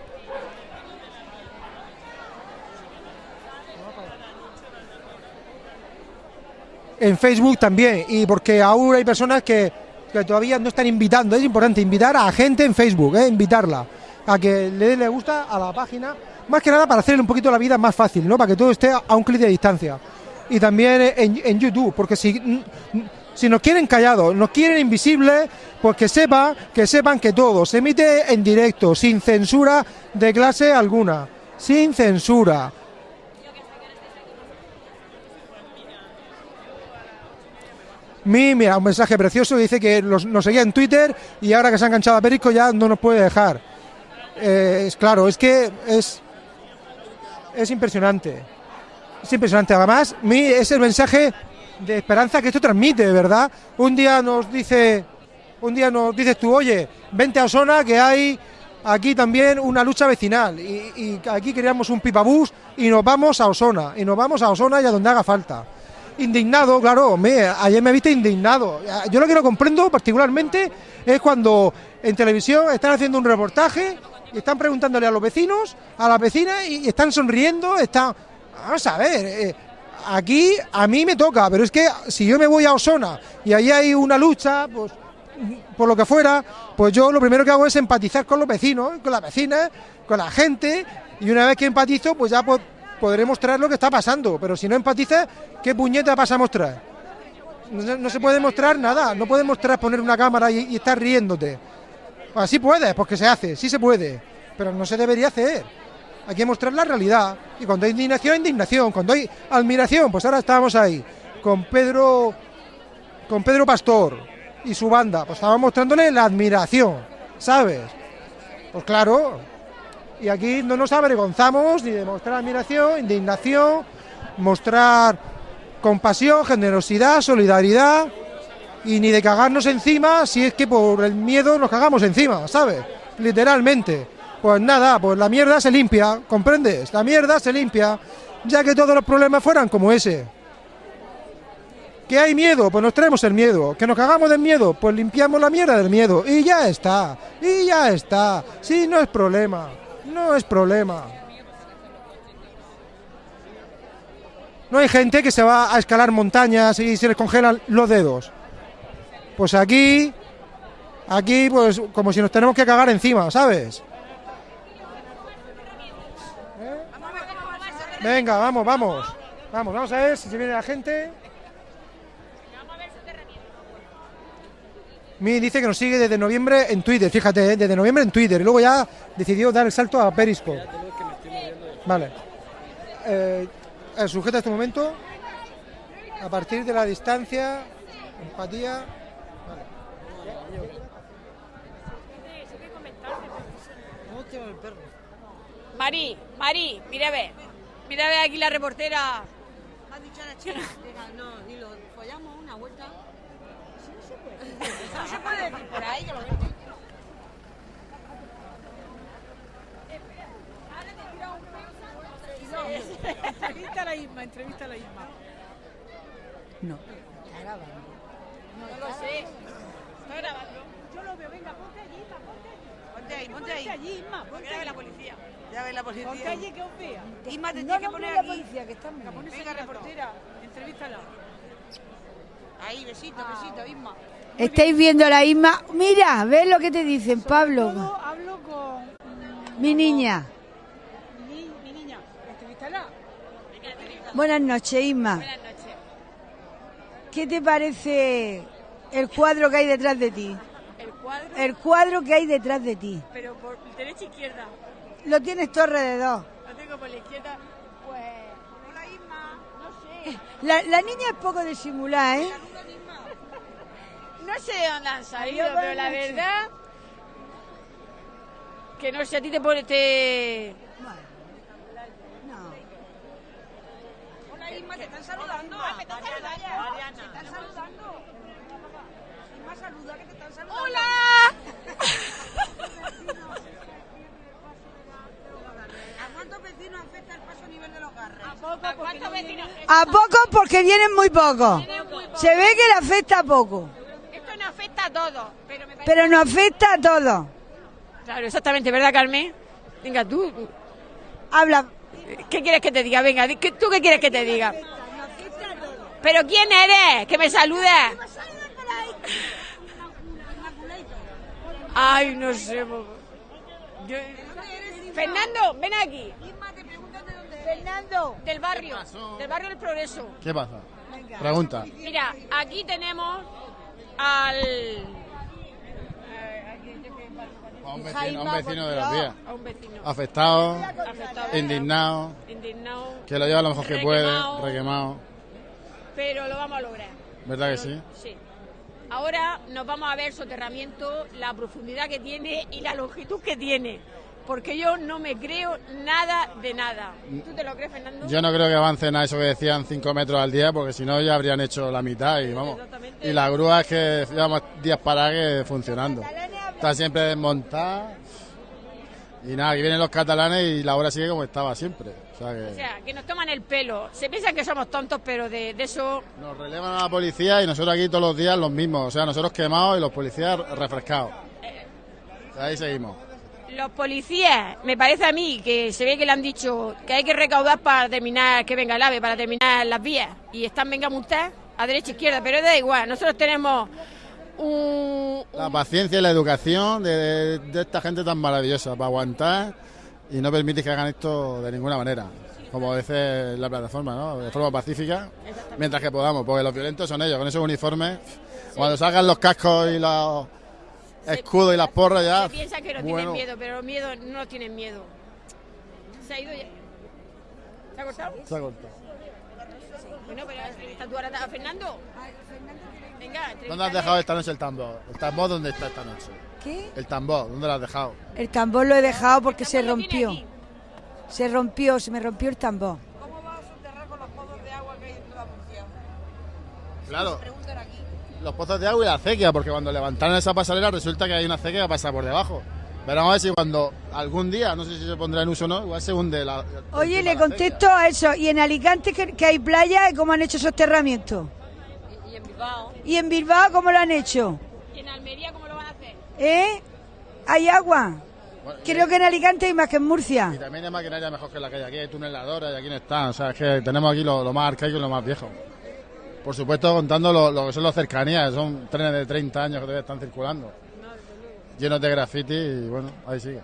En Facebook también, y porque aún hay personas que, que todavía no están invitando. Es importante invitar a gente en Facebook, ¿eh? invitarla a que le dé gusta a la página, más que nada para hacerle un poquito la vida más fácil, ¿no? Para que todo esté a un clic de distancia. Y también en, en YouTube, porque si, si nos quieren callados, nos quieren invisibles, pues que sepan, que sepan que todo se emite en directo, sin censura de clase alguna, sin censura. Mi, mira, un mensaje precioso, dice que los- nos seguía en Twitter y ahora que se ha enganchado a Perico ya no nos puede dejar. Eh, es claro, es que es, es impresionante. Es impresionante. Además, mi, es el mensaje de esperanza que esto transmite, ¿verdad? Un día nos dice, un día nos dices tú, oye, vente a Osona que hay aquí también una lucha vecinal y, aquí creamos un pipabús y nos vamos a Osona y nos vamos a Osona y a donde haga falta. Indignado, claro, me, ayer me viste indignado. Yo lo que no comprendo particularmente es cuando en televisión están haciendo un reportaje y están preguntándole a los vecinos, a las vecinas y están sonriendo, están... Vamos a ver, eh, aquí a mí me toca, pero es que si yo me voy a Osona y ahí hay una lucha, pues por lo que fuera, pues yo lo primero que hago es empatizar con los vecinos, con las vecinas, con la gente, y una vez que empatizo, pues ya pues, podré mostrar lo que está pasando, pero si no empatizas, ¿qué puñeta vas a mostrar? No se puede mostrar nada, no puedes mostrar poner una cámara y, y estar riéndote. Así puedes, porque se hace, sí se puede, pero no se debería hacer. Hay que mostrar la realidad. Y cuando hay indignación, indignación. Cuando hay admiración, pues ahora estamos ahí, con Pedro, con Pedro Pastor y su banda, pues estábamos mostrándole la admiración, ¿sabes? Pues claro, y aquí no nos avergonzamos ni de mostrar admiración, indignación, mostrar compasión, generosidad, solidaridad y ni de cagarnos encima si es que por el miedo nos cagamos encima, ¿sabes? Literalmente. Pues nada, pues la mierda se limpia, ¿comprendes? La mierda se limpia ya que todos los problemas fueran como ese. ¿Que hay miedo? Pues nos traemos el miedo. ¿Que nos cagamos del miedo? Pues limpiamos la mierda del miedo. Y ya está. Y ya está. Sí, no es problema. No es problema. No hay gente que se va a escalar montañas y se les congelan los dedos. Pues aquí, aquí, pues como si nos tenemos que cagar encima, ¿sabes? ¿Eh? Venga, vamos, vamos. Vamos, vamos a ver si se viene la gente. Mi dice que nos sigue desde noviembre en Twitter, fíjate, ¿eh? desde noviembre en Twitter. Y luego ya decidió dar el salto a Periscope. Vale. Eh, eh, sujeta este momento. A partir de la distancia, empatía. Mari, Mari, mira a ver. Mira a ver aquí la reportera. ¿Has dicho a la chica? Diga, no, dilo, follamos una vuelta. Sí, no se puede. No se puede decir por ahí, que lo veo. Entrevista a la Isma, entrevista a la Isma. No. No lo sé. Estoy grabando. Yo lo veo, venga, ponte allí, Isma, ponte allí. Ponte ahí, ponte ahí. allí, Isma, ponte ve allí. la policía. Ya ve la policía. Ponte allí que os vea. Isma, te no tienes que poner vea la aquí. policía, que está Venga, Venga, reportera. Entrevístala. Ahí, besito, besito, Isma. Estáis viendo a la Isma. Mira, ves lo que te dicen, Pablo. Todo hablo con Mi niña. mi, mi niña. Entrevístala. Buenas noches, Isma. Buenas noches. ¿Qué te parece el cuadro que hay detrás de ti? El cuadro, El cuadro que hay detrás de ti. pero por derecha e izquierda. Lo tienes todo alrededor. Lo tengo por la izquierda. Pues. Hola Isma. No sé. La, la niña es poco disimulada, ¿eh? No sé de dónde han salido, Adiós, pero la verdad. Que no sé, a ti te pone. Te... Hola, Isma, te están saludando. me están saludando. Te están saludando. Isma, saluda, que te están saludando. ¡Hola! ¿A cuántos vecinos afecta el paso a nivel de los garres? ¿A poco? ¿A cuántos vecinos? A poco porque vienen muy pocos. Se ve que le afecta a poco. Esto no afecta a todos, pero me parece. Pero nos afecta a todos. Claro, exactamente, ¿verdad, Carmen? Venga, tú. Habla. ¿Qué quieres que te diga? Venga, di- ¿qué- ¿tú qué quieres que te diga? ¿Pero quién eres? Que me saludes. Ay, no sé. Yo- Fernando, ven aquí. Fernando. Del barrio, del barrio del Progreso. ¿Qué pasa? Pregunta. Mira, aquí tenemos al... A un vecino, a un vecino de los días. A un vecino. Afectado, Afectado. indignado, Indignado. que lo lleva lo mejor que puede, Requemado. Pero lo vamos a lograr. ¿Verdad que sí? Sí. Ahora nos vamos a ver soterramiento, la profundidad que tiene y la longitud que tiene. Porque yo no me creo nada de nada. ¿Tú te lo crees, Fernando? Yo no creo que avancen a eso que decían 5 metros al día, porque si no ya habrían hecho la mitad y vamos. Y la grúa es que llevamos días para que funcionando. Está siempre desmontada. Y nada, aquí vienen los catalanes y la obra sigue como estaba siempre. O sea O que sea, que nos toman el pelo. Se piensan que somos tontos, pero de, de eso... nos relevan a la policía y nosotros aquí todos los días los mismos. O sea, nosotros quemados y los policías refrescados. Ahí seguimos. Los policías, me parece a mí que se ve que le han dicho que hay que recaudar para terminar, que venga el AVE, para terminar las vías. Y están venga multar a derecha e izquierda, pero da igual. Nosotros tenemos un... La paciencia y la educación de, de esta gente tan maravillosa para aguantar y no permitir que hagan esto de ninguna manera. Como dice la plataforma, ¿no? De forma pacífica, mientras que podamos, porque los violentos son ellos, con esos uniformes. Cuando salgan los cascos y los escudos y las porras ya. Se piensa que no bueno, tienen miedo, pero los miedos no tienen miedo. Se ha ido ya. ¿Se ha cortado? se ha cortado. Bueno, pero entrevista tú ahora a Fernando. Venga, ¿Dónde has dejado esta noche el tambor? ¿El tambor dónde está esta noche? ¿Qué? El tambor, ¿dónde lo has dejado? El tambor lo he dejado porque se rompió. Se rompió, se me rompió el tambor. ¿Cómo vas a soterrar con los pozos de agua que hay en toda Murcia? Claro. Los pozos de agua y la acequia, porque cuando levantaron esa pasarela resulta que hay una acequia que pasa por debajo. Pero vamos a ver si cuando algún día, no sé si se pondrá en uso o no, igual se hunde la. Oye, le contesto a eso. ¿Y en Alicante que, que hay playa? ¿Cómo han hecho soterramientos? Y en Bilbao. ¿Y en Bilbao cómo lo han hecho? Y en Almería, ¿cómo lo van a hacer? ¿Eh? ¿Hay agua? Bueno, Creo que en Alicante hay más que en Murcia. Y también hay maquinaria mejor que la que hay aquí, hay tuneladoras y aquí no están. O sea, es que tenemos aquí lo, lo más arcaico y lo más viejo. Por supuesto, contando lo, lo que son las cercanías, son trenes de 30 años que todavía están circulando. Llenos de graffiti y bueno, ahí sigue.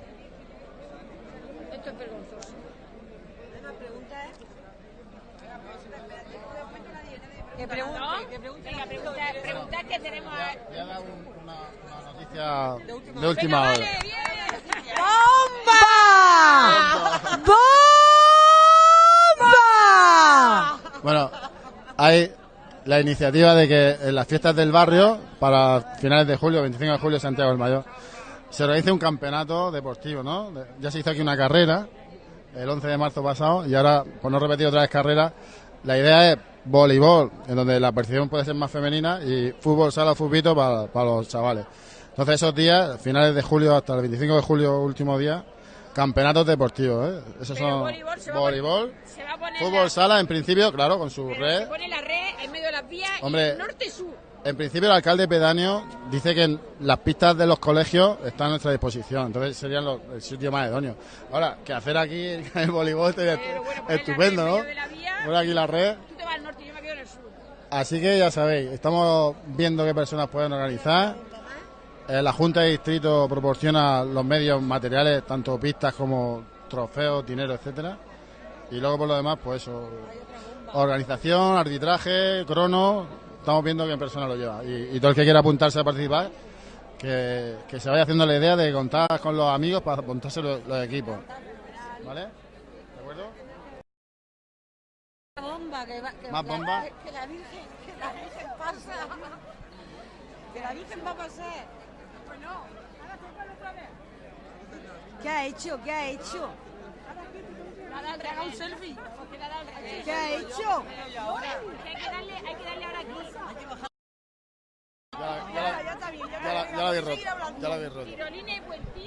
Esto es vergonzoso. Que pregunte, que pregunte. Venga, preguntar, preguntar que tenemos... a- Voy a dar un- una, noticia de última hora. ¡Bomba! ¡Bomba! Bueno, hay la iniciativa de que en las fiestas del barrio, para finales de julio, 25 de julio, Santiago del Mayor, se organice un campeonato deportivo, ¿no? Ya se hizo aquí una carrera el 11 de marzo pasado y ahora, por no repetir otra vez carrera, la idea es voleibol, en donde la percepción puede ser más femenina, y fútbol, sala, fútbito para, para los chavales. Entonces esos días, finales de julio hasta el 25 de julio, último día, campeonatos deportivos, ¿eh? Esos Pero son voleibol se va a voleibol, Se va a poner fútbol, la, sala, en principio, claro, con su pero red. se pone la red en medio de las vías Hombre. y norte-sur. En principio, el alcalde pedáneo dice que las pistas de los colegios están a nuestra disposición, entonces serían los- el sitio más idóneo. Ahora, que hacer aquí el voleibol bueno, poner estupendo, ¿no? Poner aquí la red. Tú te vas al norte y yo me quedo en el sur. Así que ya sabéis, estamos viendo qué personas pueden organizar. Eh, la Junta de Distrito proporciona los medios materiales, tanto pistas como trofeos, dinero, etcétera. Y luego por lo demás, pues eso, organización, arbitraje, crono, estamos viendo qué persona lo lleva. Y, y todo el que quiera apuntarse a participar, que, que se vaya haciendo la idea de contar con los amigos para montarse los, los equipos. ¿Vale? ¿De acuerdo? bomba, que, va- que Más la- bomba. Que la Virgen, que la Virgen pasa. Que la Virgen va a pasar. ¿Qué ha hecho? ¿Qué ha hecho? Haga un selfie. ¿Qué ha hecho? Hay que darle, hay que darle ahora aquí. Ya la, ya la- ya la- ya la habéis roto. Ya la habéis roto.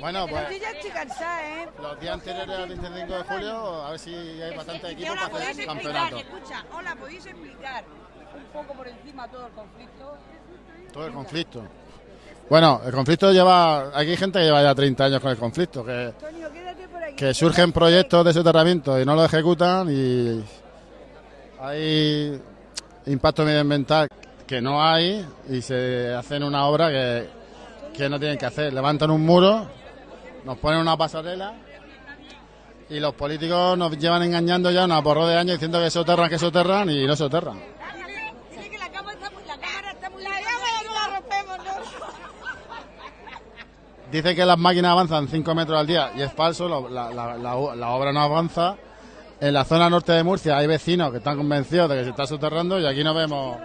Bueno, pues yo ya estoy cansada, ¿eh? los días anteriores al 25 de julio, a ver si hay bastante equipo ahora para podéis hacer explicar, campeonato. escucha, hola, podéis explicar un poco por encima todo el conflicto. Todo el conflicto. Bueno, el conflicto lleva. Aquí hay gente que lleva ya 30 años con el conflicto, que, Antonio, quédate por aquí. que surgen proyectos de soterramiento y no lo ejecutan y hay impacto medioambiental que no hay y se hacen una obra que, que no tienen que hacer. Levantan un muro, nos ponen una pasarela y los políticos nos llevan engañando ya una porro de años diciendo que soterran, que soterran y no soterran. Dile que la cámara está muy, la cámara está muy La cámara no la rompemos, ¿no? Dice que las máquinas avanzan 5 metros al día y es falso, la, la- la- la obra no avanza. En la zona norte de Murcia hay vecinos que están convencidos de que se está soterrando y aquí no vemos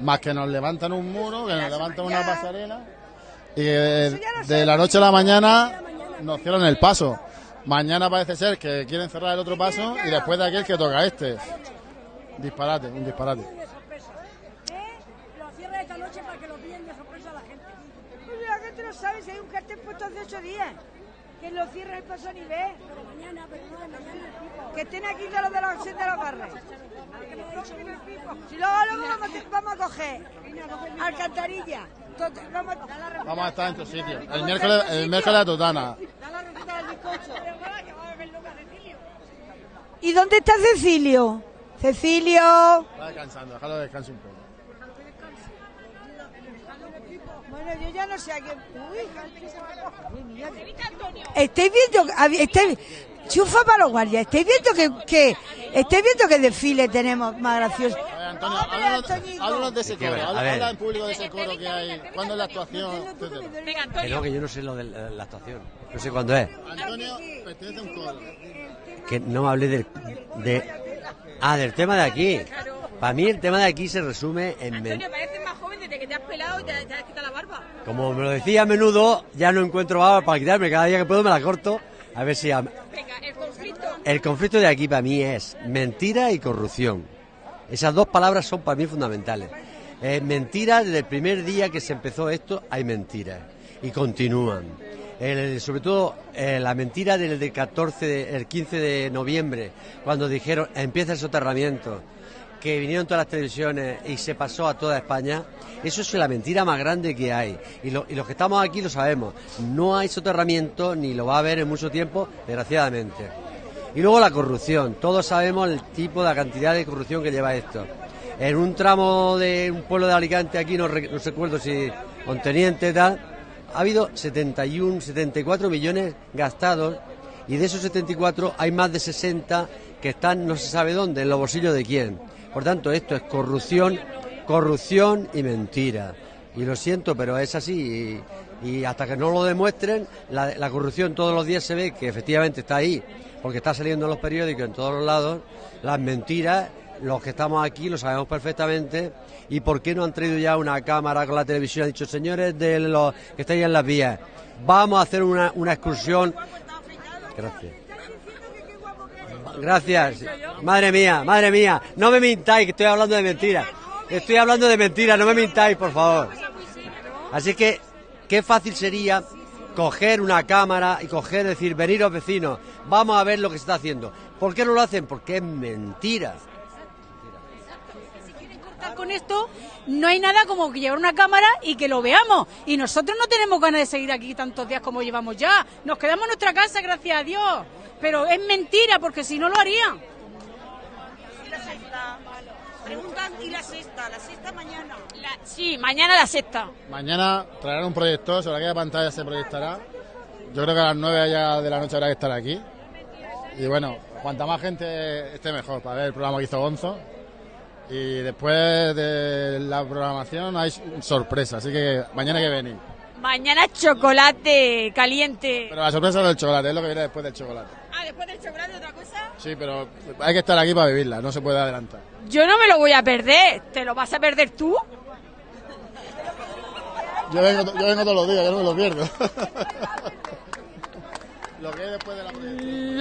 más que nos levantan un muro, que nos levantan una pasarela y que de, de la noche a la mañana nos cierran el paso. Mañana parece ser que quieren cerrar el otro paso y después de aquel que toca este. Disparate, un disparate. Lo cierra esta noche para que lo pillen de sorpresa a la gente. Pues la gente no sabe si hay un cartel puesto hace ocho días. Que lo cierre el paso a nivel. Pero mañana, pero no de mañana el pico. Que estén aquí de los de los de los. Si luego, luego vamos, a- vamos a coger alcantarilla. Vamos, a- Vamos a estar en tu sitio. El miércoles, el miércoles a Totana. Da la receta del bizcocho. ¿Y dónde está Cecilio? Cecilio. Está descansando, déjalo descansar un poco. Bueno, yo ya no sé a. Uy, que- Estáis viendo. Estáis, chufa para los guardias. Estáis viendo que, que. Estáis viendo que desfile tenemos más gracioso. Antonio, háblanos, de ese coro. Habla, en público de ese coro que hay. ¿Cuándo es la actuación? Venga, Que Antonio. no, que yo no sé lo de la, la actuación. No sé cuándo es. Antonio pertenece a un coro. Que no me hablé del, de... Ah, del tema de aquí. Para mí el tema de aquí se resume en... Antonio, que te has pelado y te, te has quitado la barba. Como me lo decía a menudo, ya no encuentro barba para quitarme. Cada día que puedo me la corto. A ver si... a- Venga, el conflicto. El conflicto de aquí para mí es mentira y corrupción. Esas dos palabras son para mí fundamentales. Eh, mentira, desde el primer día que se empezó esto hay mentiras y continúan. el- sobre todo eh, la mentira del, del 14, de- el 15 de noviembre, cuando dijeron empieza el soterramiento, que vinieron todas las televisiones y se pasó a toda España, eso es la mentira más grande que hay. Y, lo- y los que estamos aquí lo sabemos, no hay soterramiento ni lo va a haber en mucho tiempo, desgraciadamente. Y luego la corrupción, todos sabemos el tipo, la cantidad de corrupción que lleva esto. En un tramo de un pueblo de Alicante, aquí no, re- no recuerdo si Conteniente tal, ha habido 71, 74 millones gastados y de esos 74 hay más de 60 que están no se sabe dónde, en los bolsillos de quién. Por tanto, esto es corrupción, corrupción y mentira. Y lo siento, pero es así. Y, hasta que no lo demuestren, la, la corrupción todos los días se ve que efectivamente está ahí, porque está saliendo en los periódicos en todos los lados. Las mentiras, los que estamos aquí lo sabemos perfectamente. ¿Y por qué no han traído ya una cámara con la televisión? Han dicho, señores de los que estáis en las vías, vamos a hacer una, una excursión. Gracias. Gracias. Madre mía, madre mía. No me mintáis, que estoy hablando de mentiras. Estoy hablando de mentiras, no me mintáis, por favor. Así que, qué fácil sería coger una cámara y coger, decir, veniros vecinos, vamos a ver lo que se está haciendo. ¿Por qué no lo hacen? Porque es mentira. Con esto, no hay nada como que llevar una cámara y que lo veamos. Y nosotros no tenemos ganas de seguir aquí tantos días como llevamos ya. Nos quedamos en nuestra casa, gracias a Dios. Pero es mentira, porque si no lo harían. ¿Y la sexta? Preguntan, ¿y la sexta? ¿La sexta mañana? sí, mañana la sexta. Mañana traerán un proyector, sobre aquella pantalla se proyectará. Yo creo que a las 9 ya de la noche habrá que estar aquí. Y bueno, cuanta más gente esté mejor para ver el programa que hizo Gonzo. Y después de la programación hay sorpresa, así que mañana hay que venir. Mañana chocolate caliente. Pero la sorpresa no es el chocolate, es lo que viene después del chocolate. Ah, después del chocolate otra cosa. Sí, pero hay que estar aquí para vivirla, no se puede adelantar. Yo no me lo voy a perder. ¿Te lo vas a perder tú? Yo vengo, yo vengo todos los días, yo no me lo pierdo. lo que hay después de la.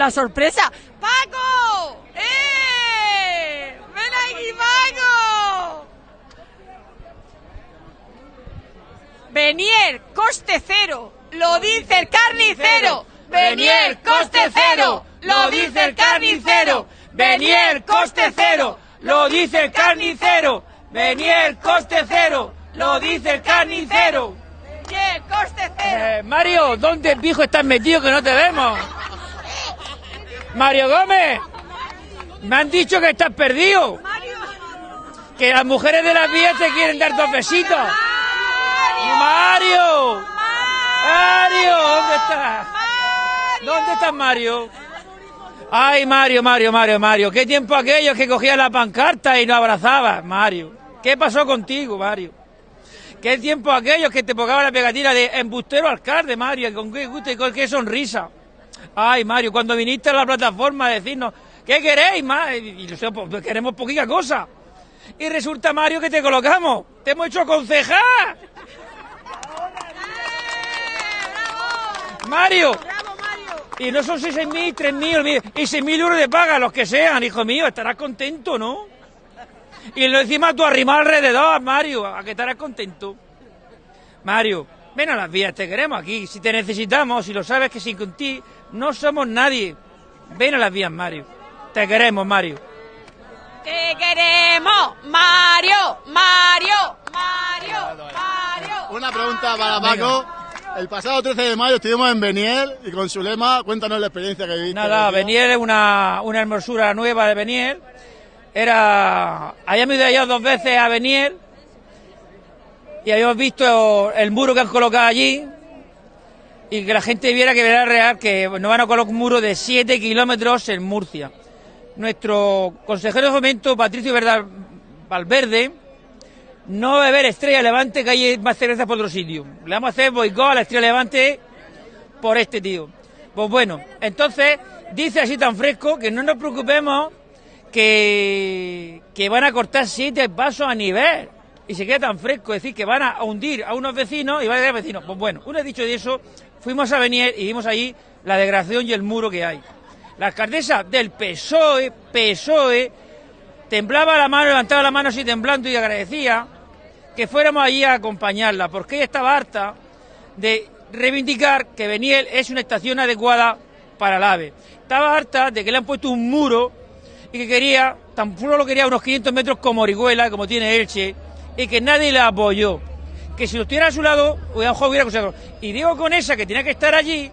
La sorpresa. ¡Paco! ¡Eh! ¡Ven aquí, Paco! Benier, coste cero. Lo dice el carnicero. Benier, coste cero. Lo dice el carnicero. Benier, coste cero. Lo dice el carnicero. Benier, coste cero. Lo dice el carnicero. Benier, coste cero. Eh, Mario, ¿dónde pijo estás metido que no te vemos? Mario Gómez, me han dicho que estás perdido. Que las mujeres de las vías te quieren dar dos besitos. Mario. Mario, ¿dónde estás? ¿Dónde estás, Mario? Ay, Mario, Mario, Mario, Mario. ¿Qué tiempo aquellos que cogías la pancarta y no abrazabas, Mario? ¿Qué pasó contigo, Mario? ¿Qué tiempo aquellos que te pongaban la pegatina de embustero alcalde, Mario? ¿Con qué gusto y con qué sonrisa? Ay, Mario, cuando viniste a la plataforma a decirnos, ¿qué queréis, más? Y nosotros pues, queremos poquita cosa. Y resulta, Mario, que te colocamos. Te hemos hecho concejal. Mario. Y no son 6.000, 3.000 y 6.000 euros de paga, los que sean, hijo mío. Estarás contento, ¿no? Y lo encima tú arrimado alrededor, Mario, a que estarás contento. Mario, ven a las vías, te queremos aquí. Si te necesitamos, si lo sabes que sin ti no somos nadie. Ven a las vías, Mario. Te queremos, Mario. Te queremos, Mario, Mario, Mario, Mario. Una pregunta para Paco. El pasado 13 de mayo estuvimos en Beniel y con su lema, cuéntanos la experiencia que viviste. Nada, Beniel es una, una hermosura nueva de Beniel. Era. Habíamos ido ya dos veces a Beniel y habíamos visto el muro que han colocado allí y que la gente viera que era real que nos van a colocar un muro de 7 kilómetros en Murcia. Nuestro consejero de fomento, Patricio Valverde, no va a beber Estrella Levante que hay más cerveza por otro sitio. Le vamos a hacer boicot a la Estrella Levante por este tío. Pues bueno, entonces dice así tan fresco que no nos preocupemos que, que van a cortar siete pasos a nivel. Y se queda tan fresco decir que van a hundir a unos vecinos y van a quedar vecinos. Pues bueno, una vez dicho de eso, fuimos a venir y vimos ahí la degradación y el muro que hay. La alcaldesa del PSOE, PSOE, temblaba la mano, levantaba la mano así temblando y agradecía que fuéramos allí a acompañarla, porque ella estaba harta de reivindicar que Beniel es una estación adecuada para el AVE. Estaba harta de que le han puesto un muro y que quería, tan solo lo quería unos 500 metros como Orihuela, como tiene Elche, y que nadie la apoyó. Que si lo estuviera a su lado, hubiera, hubiera conseguido. Y Diego Conesa, que tenía que estar allí,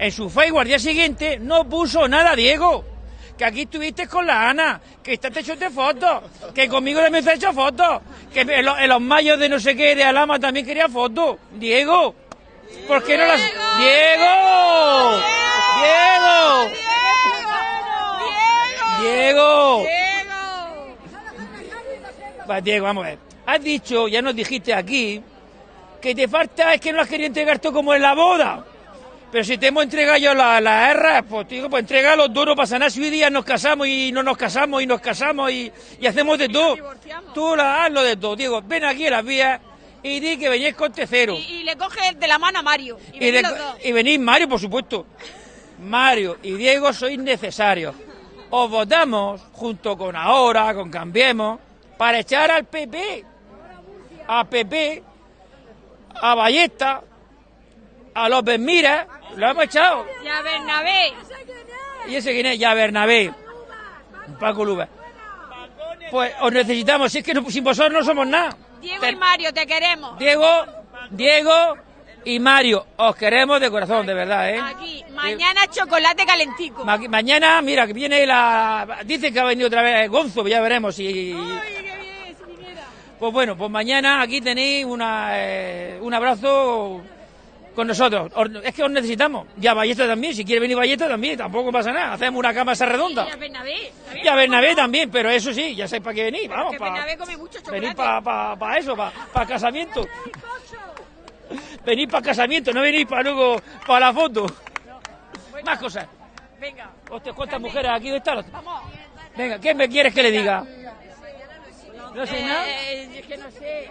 en su Facebook al día siguiente, no puso nada, Diego. Que aquí estuviste con la Ana, que estás hecho de fotos, que conmigo también te has hecho fotos, que en los, en los mayos de no sé qué, de Alama también quería fotos. Diego, ¿por qué no las...? ¡Diego! ¡Diego! ¡Diego! Va, Diego, vamos a ver. Has dicho, ya nos dijiste aquí, que te falta es que no las quería entregar tú como en la boda. Pero si te hemos entregado yo la, la R, pues digo, pues entrega los dos, no pasa nada. Si hoy día nos casamos y no nos casamos y nos casamos y, y hacemos de todo. Tú la, haz lo de todo. Diego, ven aquí a las vías y di que venís con tercero. Y, y le coge de la mano a Mario. Y, Y, venís y venís Mario, por supuesto. Mario y Diego sois necesarios. Os votamos junto con ahora, con Cambiemos, para echar al PP, a PP, a Ballesta, a López Mira, lo hemos echado. Y a Bernabé. ¿Y ese quién es? Ya Bernabé. Paco Luba. Pues os necesitamos, si es que no- sin vosotros no somos nada. Diego y Mario, te queremos. Diego, Diego y Mario, os queremos de corazón, de verdad, ¿eh? Aquí, mañana chocolate calentico. Ma- mañana, mira, que viene la... Dice que ha venido otra vez Gonzo, ya veremos si... Pues bueno, pues mañana aquí tenéis una, eh, un abrazo con nosotros. Os- es que os necesitamos. Y a Ballesta también, si quiere venir Ballesta también, tampoco pasa nada. Hacemos una cama esa redonda. Y a Bernabé. Y a Bernabé también, pero eso sí, ya sabéis para qué venir, vamos, para Bernabé come mucho chocolate. venir para eso, para casamiento. Venir para casamiento, no venir para luego para la foto. Más cosas. Venga. Hostia, ¿cuántas mujeres aquí están? Venga, ¿qué me quieres que le diga? No sé nada. Eh, es que no sé.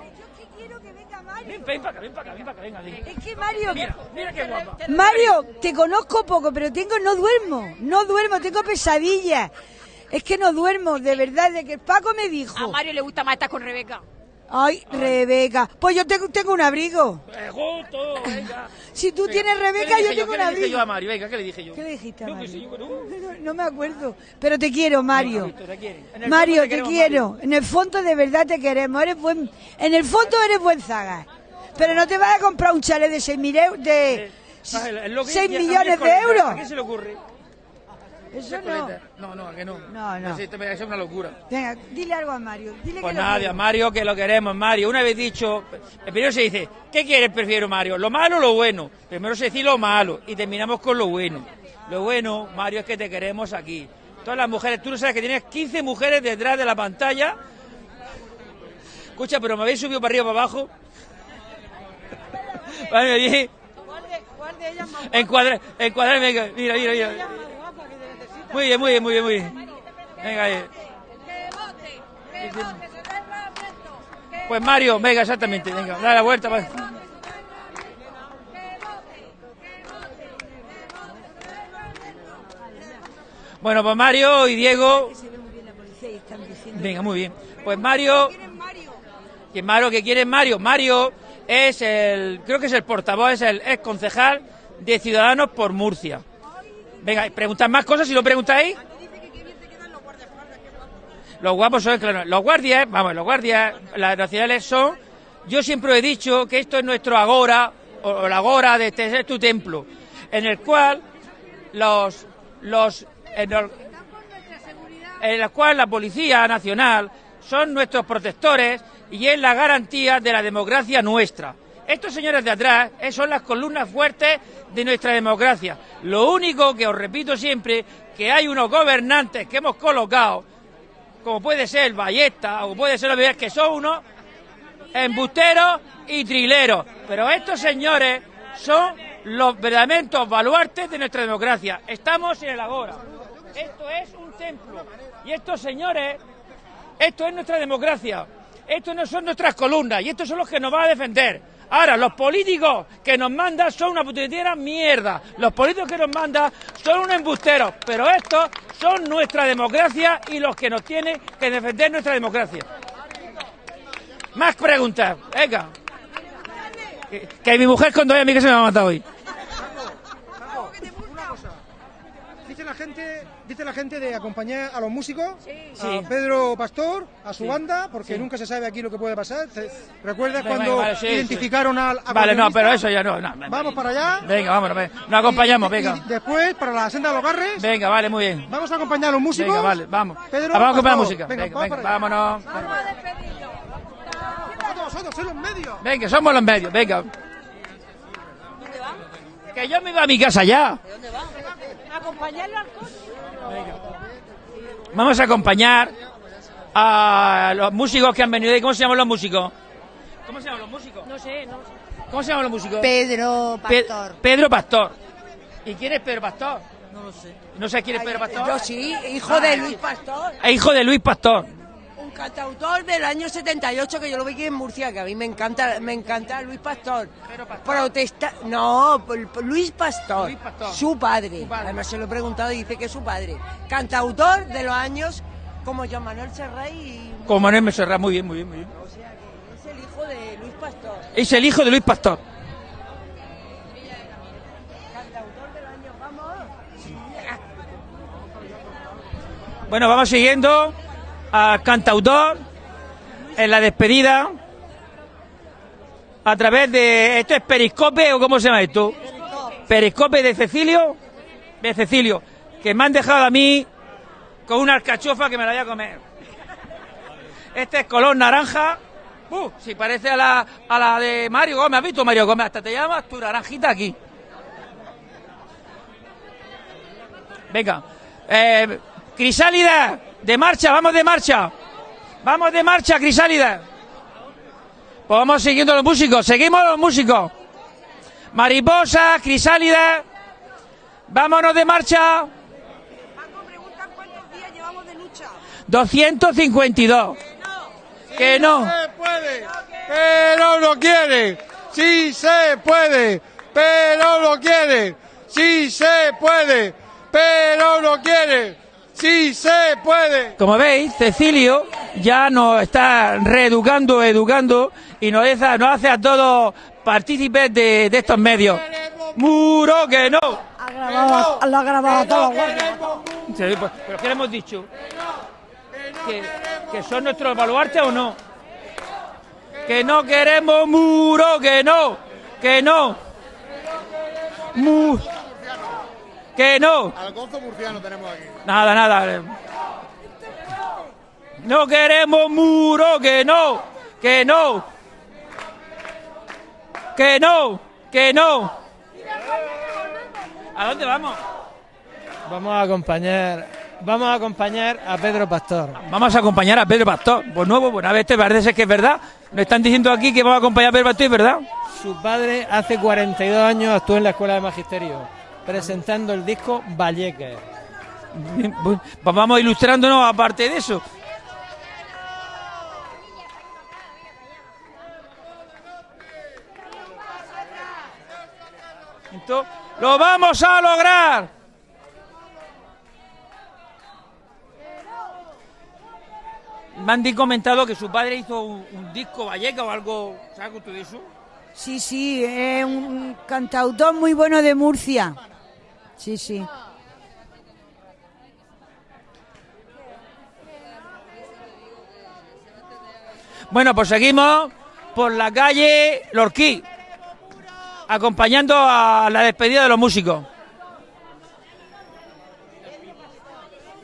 Ven, ven para acá, ven para acá, ven para acá, venga, venga. Es que Mario, Mira, mira qué guapa. Mario, te conozco poco, pero tengo, no duermo, no duermo, tengo pesadillas. Es que no duermo, de verdad, de que Paco me A dijo. Mario le gusta más estar con Rebeca. Ay, Rebeca, pues yo tengo, tengo un abrigo. Eh, justo, venga. Si tú Venga, tienes ¿qué le Rebeca, yo tengo un ¿Qué le dije yo abrigo. a Mario? Venga, ¿qué le dije yo? ¿Qué le dijiste a Mario? bueno, No, no me acuerdo, pero te quiero, Mario. Visto, te Mario, te quiero. En el fondo de verdad te queremos. Eres buen, en el fondo eres buen zaga. Pero no te vas a comprar un chalet de 6 mil euros, de Ah, es lo que- 6 a mí es millones de euros. ¿A qué se le ocurre? Eso Es no. No, no, a que no. No, no. Eso es una locura. Venga, dile algo a Mario. Dile Pues que nada, quiero. Mario, que lo queremos, Mario. Una vez dicho, primero se dice, ¿qué quieres, prefiero, Mario? ¿Lo malo o lo bueno? Primero se dice lo malo y terminamos con lo bueno. Lo bueno, Mario, es que te queremos aquí. Todas las mujeres, tú no sabes que tienes 15 mujeres detrás de la pantalla. Escucha, pero me habéis subido para arriba para abajo. Vale, bien. Encuadra, encuadra, venga, mira, mira, mira. Muy bien, muy bien, muy bien, muy bien. Venga, ahí. Pues Mario, venga, exactamente, venga, da la vuelta. Bueno, pues Mario y Diego. Venga, muy bien. Pues Mario. Que Mario, que quiere Mario? Mario es el, creo que es el portavoz, es el ex concejal de Ciudadanos por Murcia. Venga, preguntad más cosas si lo preguntáis. Los guapos son, claro, los guardias, vamos, los guardias, las nacionales son, yo siempre he dicho que esto es nuestro agora, o, la agora de este es tu templo, en el cual los, los, en en el cual la Policía Nacional son nuestros protectores y es la garantía de la democracia nuestra. Estos señores de atrás eh, son las columnas fuertes de nuestra democracia. Lo único que os repito siempre, que hay unos gobernantes que hemos colocado, como puede ser Ballesta o puede ser Ovejas, que son unos embusteros y trileros. Pero estos señores son los verdaderos baluartes de nuestra democracia. Estamos en el agora. Esto es un templo. Y estos señores, esto es nuestra democracia. Estos no son nuestras columnas y estos son los que nos van a defender. Ahora, los políticos que nos mandan son una putetera mierda. Los políticos que nos mandan son unos embusteros. Pero estos son nuestra democracia y los que nos tienen que defender nuestra democracia. Más preguntas. Venga. Que, mi mujer cuando vaya a mí que se me va a matar hoy. Dice la gente, dice la gente de acompañar a los músicos, Sí. a Pedro Pastor, a su Sí. banda, porque Sí. nunca se sabe aquí lo que puede pasar. ¿Recuerdas Venga, cuando vale, sí, identificaron al Vale, no, pero eso ya no. no. Vamos para allá. Venga, vámonos, venga. Nos acompañamos, Y- venga. y después, para la senda de los garres, Venga, vale, muy bien. vamos a acompañar a los músicos. Venga, vale, vamos. Pedro vamos a comprar Pastor. música. Venga, Venga, vamos venga, para allá. vámonos. Vosotros, vosotros, sois los medios. Venga, somos los medios, venga. Que yo me iba a mi casa ya. Acompañarlo al coche. Vamos a acompañar a los músicos que han venido. ¿Y ¿Cómo se llaman los músicos? ¿Cómo se llaman los músicos? No sé, no sé. ¿Cómo se llaman los músicos? Pedro Pe- Pastor. Pedro Pastor. ¿Y quién es Pedro Pastor? No lo sé. ¿No sé quién es Pedro Pastor? Yo sí, hijo de Luis Pastor. Hijo de Luis Pastor. Cantautor del año 78 que yo lo vi aquí en Murcia, que a mí me encanta, me encanta Luis Pastor. Protesta, no, Luis Pastor, Luis Pastor. Su, padre. Además se lo he preguntado y dice que es su padre. Cantautor de los años como Joan Manuel Serrat y Como Manuel me Serrat, muy bien, muy bien, muy bien. o sea que es el hijo de Luis Pastor. Es el hijo de Luis Pastor. Cantautor de los años, vamos. Bueno, vamos siguiendo al cantautor en la despedida a través de... ¿Esto es Periscope o cómo se llama esto? Periscope de Cecilio, de Cecilio, que me han dejado a mí con una alcachofa que me la voy a comer. Este es color naranja. Uh, si parece a la, a la de Mario Gómez. ¿Has visto Mario Gómez? Hasta te llamas tu naranjita aquí. Venga. Eh, Crisálida, de marcha, vamos de marcha. Vamos de marcha, Crisálida. Pues vamos siguiendo los músicos, seguimos los músicos. Mariposa, Crisálida. Vámonos de marcha. ¿Cuántos días llevamos de lucha? 252. Que no. se puede, pero no quiere. Sí se puede, pero no quiere. Sí se puede, pero no quiere. Sí se puede. Como veis, Cecilio ya nos está reeducando, educando y nos hace, nos hace a todos partícipes de, de estos medios. Muro que no. Ha grabado, lo ha grabado todo. Sí, pues, ¿Pero qué le hemos dicho? ¿Que, que son nuestros baluartes o no? Que no queremos muro, que no, que no. Mu- que no. Algonzo murciano tenemos aquí. Nada, nada. No queremos muro, que no, que no. Que no, que no. ¿A dónde vamos? Vamos a acompañar, vamos a acompañar a Pedro Pastor. Vamos a acompañar a Pedro Pastor. Pues nuevo, pues a ver, este parece ser que es verdad. Nos están diciendo aquí que vamos a acompañar a Pedro Pastor, ¿es verdad? Su padre hace 42 años actuó en la Escuela de Magisterio, presentando el disco Pues vamos ilustrándonos aparte de eso. Entonces, ¡Lo vamos a lograr! Me han comentado que su padre hizo un, un disco valleca o algo. ¿Sabes algo tú de eso? Sí, sí, es un cantautor muy bueno de Murcia. Sí, sí. Bueno, pues seguimos por la calle Lorquí, acompañando a la despedida de los músicos.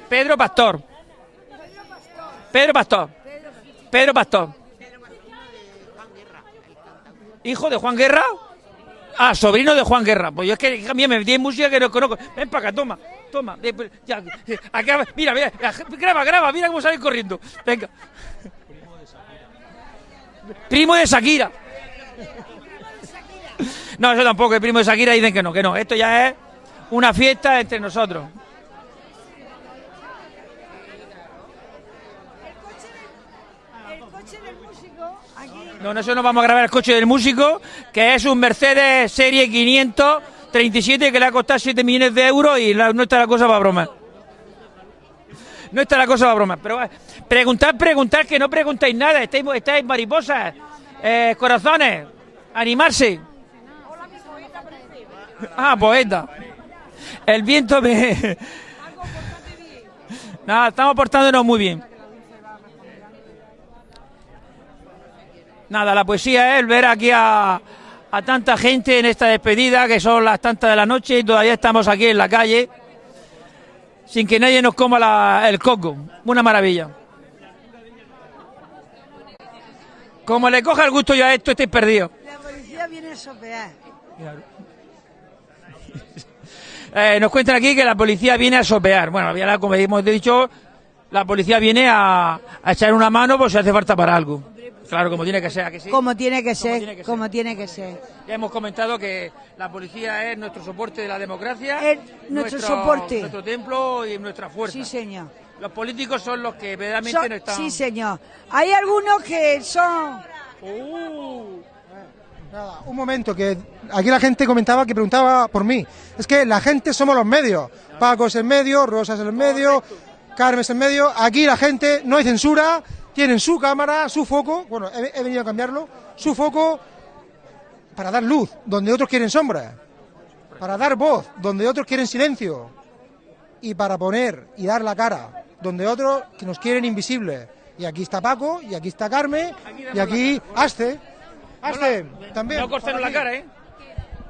Pedro Pastor. Pedro Pastor. Pedro Pastor. ¿Hijo de Juan Guerra? Ah, sobrino de Juan Guerra. Pues yo es que, hija mía, me metí en música que no conozco. Ven para acá, toma, toma. Eh, pues, ya, eh, mira, mira, graba, graba, mira cómo sale corriendo. Venga. Primo de Shakira. No, eso tampoco, el primo de Shakira dicen que no, que no. Esto ya es una fiesta entre nosotros. El coche del músico, aquí. No, nosotros nos vamos a grabar el coche del músico, que es un Mercedes Serie 537 que le ha costado 7 millones de euros y no está la cosa para broma. No está la cosa para broma. Pero preguntad, preguntad, que no preguntáis nada. Estáis, estáis mariposas, eh, corazones. Animarse. Ah, poeta. El viento me... Nada, estamos portándonos muy bien. Nada, la poesía es ver aquí a, a tanta gente en esta despedida, que son las tantas de la noche y todavía estamos aquí en la calle, sin que nadie nos coma la- el coco. Una maravilla. Como le coja el gusto yo a esto, estáis perdidos. La policía viene a sopear. Eh, nos cuentan aquí que la policía viene a sopear. Bueno, ya la- como hemos dicho, la policía viene a, a echar una mano por si hace falta para algo. Claro, como tiene que ser, ¿a que sí? Como tiene que Como ser, tiene que ser. como tiene que ser. Ya hemos comentado que la policía es nuestro soporte de la democracia, Es nuestro soporte. nuestro templo y nuestra fuerza. Sí, señor. Los políticos son los que verdaderamente Son- no están. Sí, señor. Hay algunos que son... Nada, un momento, que aquí la gente comentaba que preguntaba por mí. Es que la gente somos los medios. Paco es en medio, Rosa es en medio, Carmen es en medio. Aquí la gente, no hay censura, tienen su cámara, su foco. Bueno, he, he venido a cambiarlo. Su foco para dar luz, donde otros quieren sombra. Para dar voz, donde otros quieren silencio. Y para poner y dar la cara, donde otros que nos quieren invisibles. Y aquí está Paco, y aquí está Carmen, y aquí Aste. Aste, también. No cortaron por la cara, ¿eh?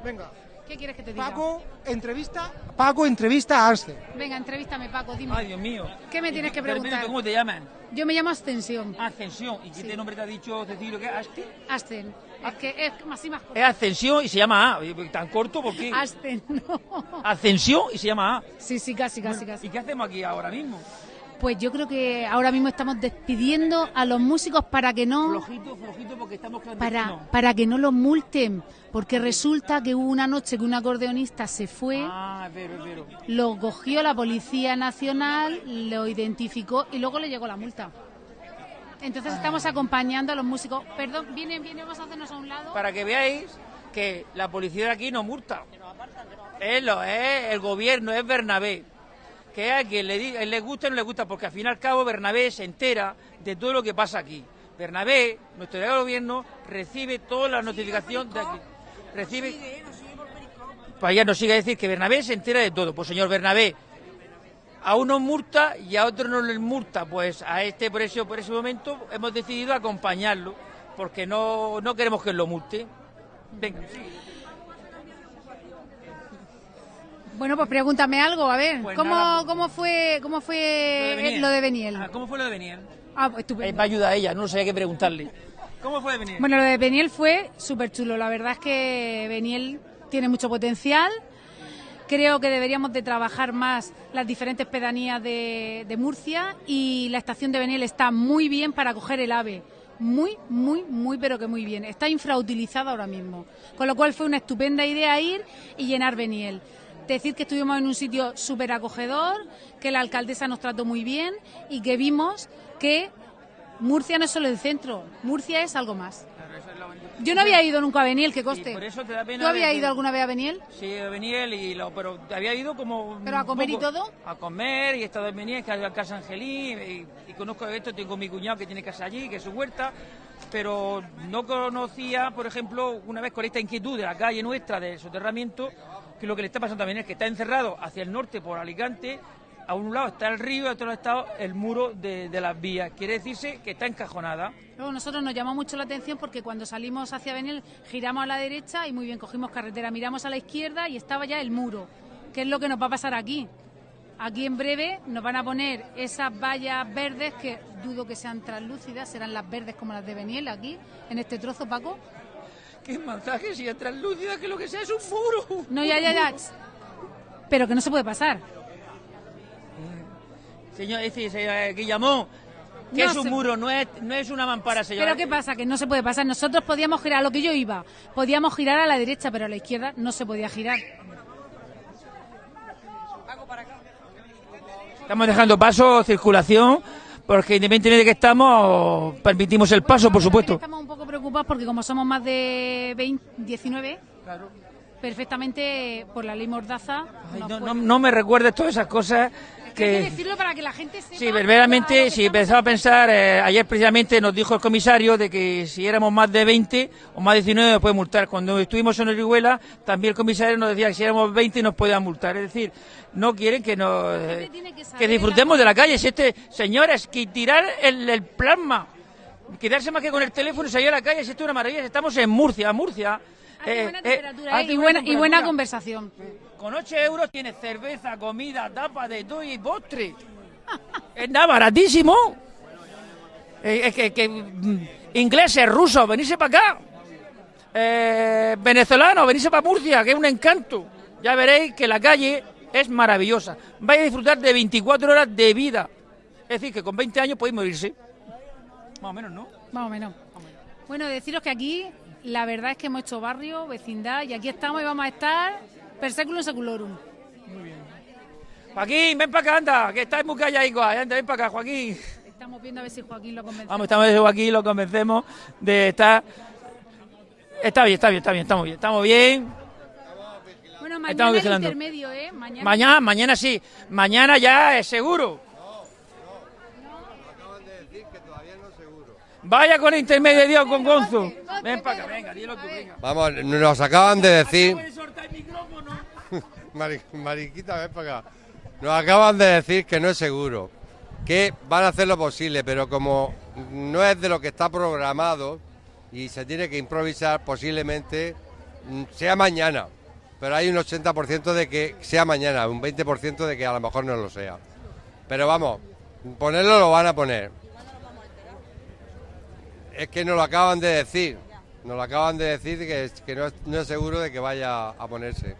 Venga. ¿Qué quieres que te diga? Paco entrevista, Paco entrevista a Aste. Venga, entrevístame, Paco, dime. Ay, Dios mío. ¿Qué me tienes que preguntar? ¿Cómo te llaman? Yo me llamo Ascensión. Ascensión. ¿Y qué nombre te ha dicho Cecilio que es Asti? Asten. Es que es así más corto. Es Ascensión y se llama A. Pues, ¿Tan corto por qué? Asten, no. Ascensión y se llama A. Sí, sí, casi, casi, casi. ¿Y qué hacemos aquí ahora mismo? Pues yo creo que ahora mismo estamos despidiendo a los músicos para que no Flojito, flojito, porque estamos para, para que no los multen, porque resulta que hubo una noche que un acordeonista se fue, Ah, pero, pero. lo cogió la Policía Nacional, lo identificó y luego le llegó la multa. Entonces estamos acompañando a los músicos. Perdón, viene, viene, vamos a hacernos a un lado. Para que veáis que la policía de aquí no multa. Es, lo, es el gobierno, es Bernabé. Que a quien le, di- le gusta o no le gusta, porque al fin y al cabo Bernabé se entera de todo lo que pasa aquí. Bernabé, nuestro delegado de gobierno, recibe toda la notificación de aquí. Recibe. Pues ya nos sigue a decir que Bernabé se entera de todo. Pues señor Bernabé, a unos multa y a otros no les multa. Pues a este por ese, por ese momento hemos decidido acompañarlo, porque no, no queremos que lo multe. Venga, Bueno, pues pregúntame algo, a ver. Pues ¿Cómo, nada, pues- ¿Cómo fue, cómo fue lo de Beniel? Ah, ¿Cómo fue lo de Beniel? Ah, pues estupendo. Eh, me ayuda a ella, no sabía qué preguntarle. ¿Cómo fue de Beniel? Bueno, lo de Beniel fue súper chulo. La verdad es que Beniel tiene mucho potencial. Creo que deberíamos de trabajar más las diferentes pedanías de, de Murcia y la estación de Beniel está muy bien para coger el AVE. Muy, muy, muy, pero que muy bien. Está infrautilizada ahora mismo. Con lo cual fue una estupenda idea ir y llenar Beniel. Decir que estuvimos en un sitio súper acogedor, que la alcaldesa nos trató muy bien y que vimos que Murcia no es solo el centro, Murcia es algo más. Yo no había ido nunca a Beniel, que coste. por eso te da pena ¿Tú habías ido alguna vez a Beniel? Sí, a Beniel, y lo, pero había ido como... ¿Pero a comer y todo? A comer, y he estado en Beniel, que a Casa Angelín, y, y conozco esto, tengo mi cuñado que tiene casa allí, que es su huerta, pero no conocía, por ejemplo, una vez con esta inquietud de la calle nuestra de soterramiento, que lo que le está pasando también es que está encerrado hacia el norte por Alicante, a un lado está el río y a otro lado está el muro de, las vías. Quiere decirse que está encajonada. Luego nosotros nos llamó mucho la atención porque cuando salimos hacia Beniel giramos a la derecha y muy bien cogimos carretera, miramos a la izquierda y estaba ya el muro. ¿Qué es lo que nos va a pasar aquí? Aquí en breve nos van a poner esas vallas verdes que dudo que sean translúcidas, serán las verdes como las de Beniel aquí, en este trozo, Paco. ¿Qué mensaje si es translúcida que lo que sea es un muro? No, ya, ya, ya. Pero que no se puede pasar. Señor, es decir, señor Guillamón, que No es un se- muro, no es, no es una mampara, señor. Pero ¿qué pasa? Que no se puede pasar. Nosotros podíamos girar a lo que yo iba. Podíamos girar a la derecha, pero a la izquierda no se podía girar. Estamos dejando paso, circulación, porque independientemente de que estamos, permitimos el paso, por supuesto. Estamos un poco preocupados porque como somos más de 20, 19, perfectamente por la ley Mordaza. Ay, no, no- no me recuerdes todas esas cosas que... Hay que decirlo para que la gente sepa. Sí, verdaderamente, si empezaba a pensar, eh, ayer precisamente nos dijo el comisario de que si éramos más de 20 o más de 19 nos puede multar. Cuando estuvimos en Orihuela, también el comisario nos decía que si éramos 20 nos podían multar. Es decir, no quieren que nos eh, que disfrutemos de la calle. Si este, señores, que tirar el, el plasma, quedarse más que con el teléfono y salir a la calle, si esto es una maravilla. Estamos en Murcia, Murcia. Hace eh, buena temperatura, hace y, buena, y buena conversación. Con 8 euros tienes cerveza, comida, tapa de todo y postre. es nada, baratísimo. Eh, Es que, mm, ingleses, rusos, venirse para acá. Eh, venezolanos, venirse para Murcia, que es un encanto. Ya veréis que la calle es maravillosa. Vais a disfrutar de 24 horas de vida. Es decir, que con 20 años podéis morirse. Más o menos, ¿no? Más o menos. Bueno, deciros que aquí la verdad es que hemos hecho barrio, vecindad y aquí estamos y vamos a estar per seculum seculorum. Joaquín, ven para acá, anda, que estáis muy calladitos. Anda, ven para acá, Joaquín. Estamos viendo a ver si Joaquín lo convence. Vamos, estamos aquí, lo convencemos de estar. Está bien, está bien, está bien, estamos bien, estamos bien. Bueno, Estamos mañana el vigilando. intermedio, ¿eh? Mañana. Mañana, mañana sí, mañana ya es seguro. Vaya con el intermedio con Gonzo. Ven para acá, venga, dilo tú, venga. Vamos, nos acaban de decir. Mari- Mariquita, ven para acá. Nos acaban de decir que no es seguro, que van a hacer lo posible, pero como no es de lo que está programado y se tiene que improvisar, posiblemente mm, sea mañana. Pero hay un 80% de que sea mañana, un 20% de que a lo mejor no lo sea. Pero vamos, ponerlo lo van a poner. Es que nos lo acaban de decir. Nos lo acaban de decir que, que no, es, no es seguro de que vaya a ponerse.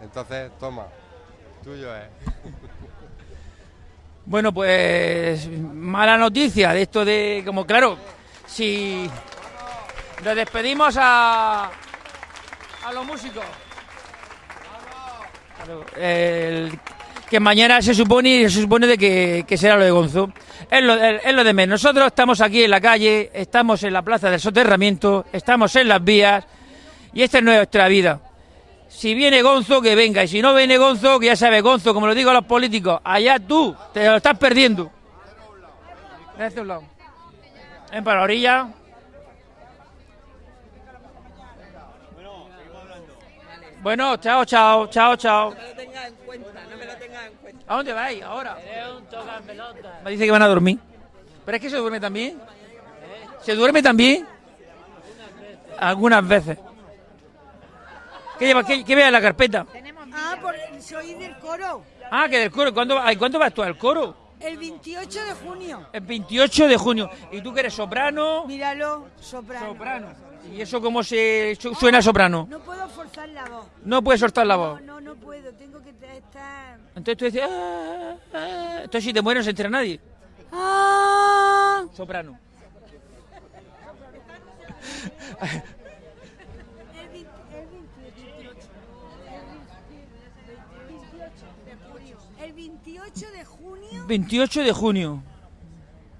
Entonces, toma, tuyo es. Bueno, pues mala noticia de esto de, como claro, si le despedimos a, a los músicos. El- que mañana se supone se supone de que, será lo de Gonzo. Es lo, de menos. Nosotros estamos aquí en la calle, estamos en la plaza del soterramiento, estamos en las vías y esta es nuestra vida. Si viene Gonzo, que venga. Y si no viene Gonzo, que ya sabe Gonzo, como lo digo a los políticos, allá tú, te lo estás perdiendo. A un lado. Ven para la orilla. Bueno, chao, chao, chao, chao. ¿A dónde vais ahora? Me dice que van a dormir. ¿Pero es que se duerme también? ¿Se duerme también? Algunas veces. ¿Qué lleva? ¿Qué, qué vea en la carpeta? Ah, porque soy del coro. Ah, que del coro. ¿Cuándo, ay, ¿cuándo vas tú al coro? El 28 de junio. El 28 de junio. ¿Y tú que eres soprano? Míralo, soprano. Soprano. ¿Y eso cómo se su- suena soprano? No puedo forzar la voz. No puedes soltar la voz. No, no puedo. Tengo que. Entonces tú dices... "Ah, ah". Entonces si te mueres no se entera nadie. Ah. Soprano. El 20 el 28. El 28 de junio 28 de junio.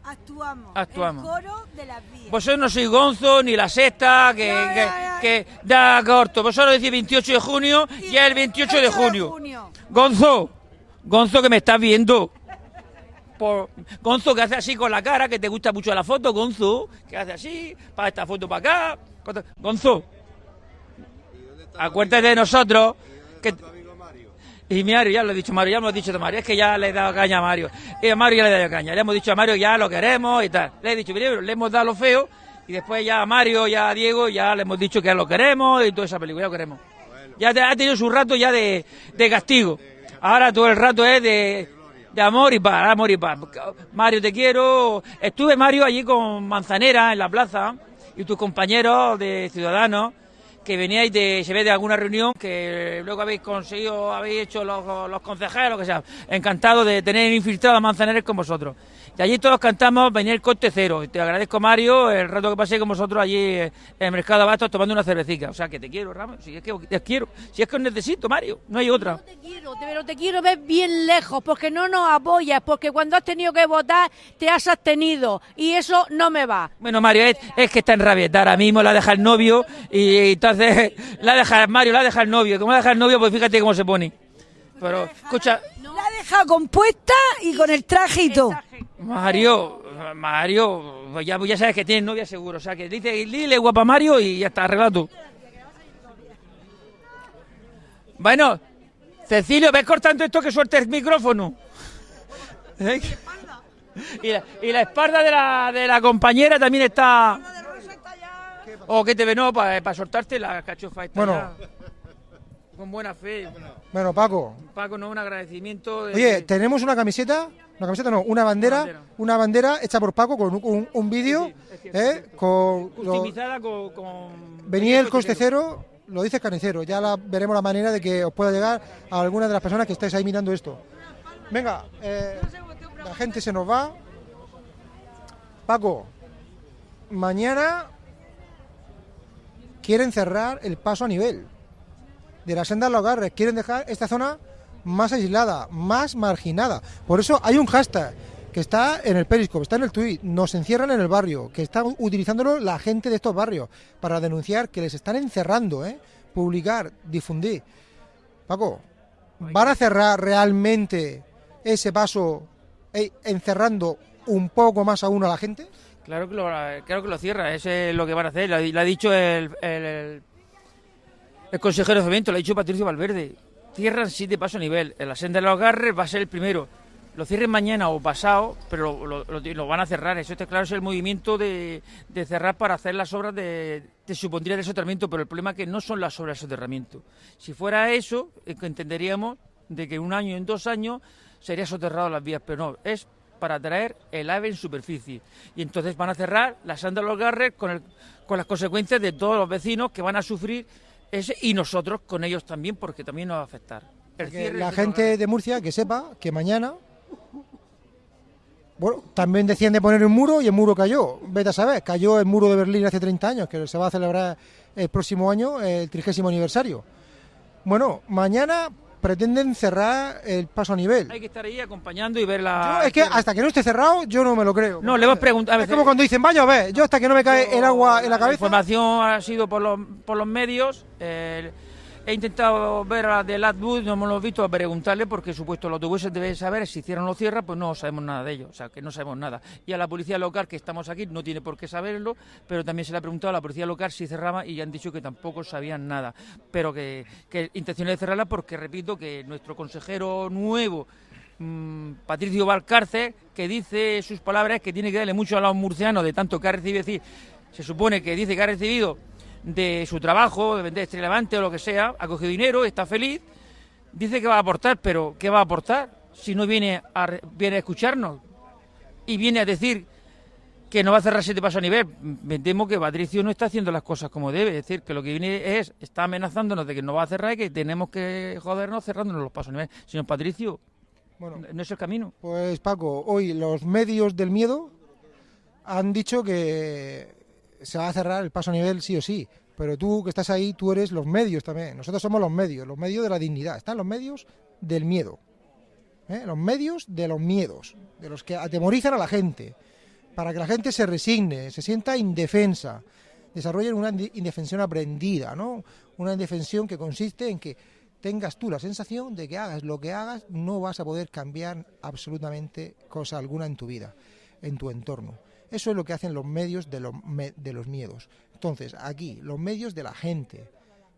actuamos. Actuamos. El coro de las vías. Vosotros no sois Gonzo ni la sexta, que, que, que da corto. Vosotros decís 28 de junio y es el 28 de junio. Gonzo, Gonzo que me estás viendo. Por, Gonzo que hace así con la cara, que te gusta mucho la foto, Gonzo, que hace así, para esta foto para acá. Gonzo, acuérdate de nosotros. Que, y Mario, ya lo he dicho, Mario, ya me lo he dicho de Mario, es que ya le he dado caña a Mario. Y a Mario ya le he dado caña, le hemos dicho a Mario ya lo queremos y tal. Le he dicho, primero le hemos dado lo feo y después ya a Mario, ya a Diego, ya le hemos dicho que ya lo queremos y toda esa película, ya lo queremos. Ya te- ha tenido su rato ya de, de castigo. Ahora todo el rato es de, de amor y paz, amor y paz. Mario, te quiero. Estuve, Mario, allí con Manzanera en la plaza y tus compañeros de Ciudadanos que veníais de, se ve de alguna reunión que luego habéis conseguido, habéis hecho los, los concejales, lo que sea. Encantado de tener infiltrado a Manzanares con vosotros. Y allí todos cantamos venir el coste cero. Y te agradezco, Mario, el rato que pasé con vosotros allí en el Mercado Abastos tomando una cervecita. O sea, que te quiero, Ramos. Si es que te quiero. Si es que os necesito, Mario. No hay otra. quiero, te- pero te quiero ver bien lejos, porque no nos apoyas, porque cuando has tenido que votar te has abstenido y eso no me va. Bueno, Mario, es, es que está en rabieta ahora mismo, la deja el novio y, la deja Mario, la deja el novio. Como la deja el novio, pues fíjate cómo se pone. Pero, escucha, La dejado compuesta y con el traje y todo. Mario, Mario, pues ya, ya sabes que tienes novia seguro. O sea, que dice, dile guapa Mario y ya está, arreglado. Bueno, Cecilio, ves cortando esto que suelte el micrófono. ¿Eh? Y la, y la espalda de la, de la compañera también está... O que te ve, no, para soltarte la cachofa esta Bueno. ya. Con buena fe. Bueno, Paco. Paco, no, un agradecimiento. de- Oye, tenemos una camiseta, una camiseta no, una bandera, una bandera hecha por Paco con un, un- un vídeo, ¿eh? con lo- con... con venía el coste cero, lo dice Carnicero, ya la, veremos la manera de que os pueda llegar a alguna de las personas que estáis ahí mirando esto. Venga, eh, la gente se nos va. Paco, mañana quieren cerrar el paso a nivel de la senda de los Garres, quieren dejar esta zona más aislada, más marginada. Por eso hay un hashtag que está en el Periscope, está en el tweet, nos encierran en el barrio, que está utilizándolo la gente de estos barrios para denunciar que les están encerrando, ¿eh? publicar, difundir. Paco, ¿van a cerrar realmente ese paso eh, encerrando un poco más aún a la gente? Claro que lo, claro que lo cierra, eso es lo que van a hacer. Lo, lo ha dicho el, el, el- el consejero de Fomento, lo ha dicho Patricio Valverde. Cierran siete pasos a nivel. En la senda de los Garres va a ser el primero. Lo cierren mañana o pasado, pero lo, van a cerrar. Eso está claro, es el movimiento de, de cerrar para hacer las obras de, de supondría de soterramiento, pero el problema es que no son las obras de soterramiento. Si fuera eso, entenderíamos de que en un año, en dos años, sería soterrado las vías, pero no, es para traer el ave en superficie. Y entonces van a cerrar la senda de los Garres con, el- con las consecuencias de todos los vecinos que van a sufrir ese y nosotros con ellos también, porque también nos va a afectar. La gente de Murcia que sepa que mañana, bueno, también decían de poner un muro y el muro cayó. Vete a saber, cayó el muro de Berlín hace 30 años, que se va a celebrar el próximo año, el trigésimo aniversario. Bueno, mañana pretenden cerrar el paso a nivel. Hay que estar ahí acompañando y ver la... Yo, es que hasta que no esté cerrado, yo no me lo creo. No, le hemos preguntado... Es como cuando dicen, vaya a ver, yo hasta que no me cae el agua en la La cabeza. información ha sido por los, por los medios. eh, he intentado ver a la de Latwood, no hemos visto, a preguntarle porque supuesto los autobuses deben saber si cierran o no cierran, pues no sabemos nada de ello, o sea que no sabemos nada. Y a la policía local que estamos aquí no tiene por qué saberlo, pero también se le ha preguntado a la policía local si cerraba y han dicho que tampoco sabían nada, pero que, que intención de cerrarla porque repito que nuestro consejero nuevo mm, Patricio Valcárcel, que dice sus palabras que tiene que darle mucho a los murcianos de tanto que ha recibido, es decir, se supone que dice que ha recibido de su trabajo, de vender Estrella Levante o lo que sea, ha cogido dinero, está feliz, dice que va a aportar, pero ¿qué va a aportar si no viene a, viene a escucharnos y viene a decir que no va a cerrar siete pasos a nivel? Me temo que Patricio no está haciendo las cosas como debe, es decir, que lo que viene es, está amenazándonos de que no va a cerrar y que tenemos que jodernos cerrándonos los pasos a nivel. Señor Patricio, Bueno, no es el camino. Pues Paco, hoy los medios del miedo han dicho que se va a cerrar el paso a nivel sí o sí. Pero tú que estás ahí, tú eres los medios también. Nosotros somos los medios, los medios de la dignidad. Están los medios del miedo. ¿eh? Los medios de los miedos, de los que atemorizan a la gente, para que la gente se resigne, se sienta indefensa, desarrollen una indefensión aprendida, ¿no? Una indefensión que consiste en que tengas tú la sensación de que hagas lo que hagas, no vas a poder cambiar absolutamente cosa alguna en tu vida, en tu entorno. Eso es lo que hacen los medios de los, de los miedos. Entonces, aquí, los medios de la gente,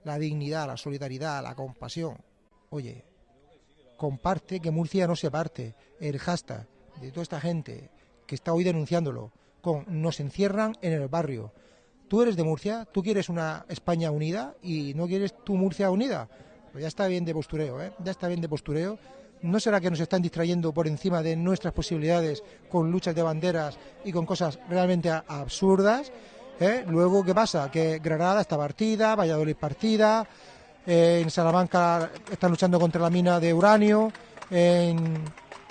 la dignidad, la solidaridad, la compasión. Oye, comparte que Murcia no se parte. El hashtag de toda esta gente que está hoy denunciándolo con nos encierran en el barrio. Tú eres de Murcia, tú quieres una España unida y no quieres tu Murcia unida. Pues ya está bien de postureo, ¿eh? Ya está bien de postureo. ¿No será que nos están distrayendo por encima de nuestras posibilidades con luchas de banderas y con cosas realmente absurdas? ¿eh? Luego, ¿qué pasa? Que Granada está partida, Valladolid partida, eh, en Salamanca están luchando contra la mina de uranio, en,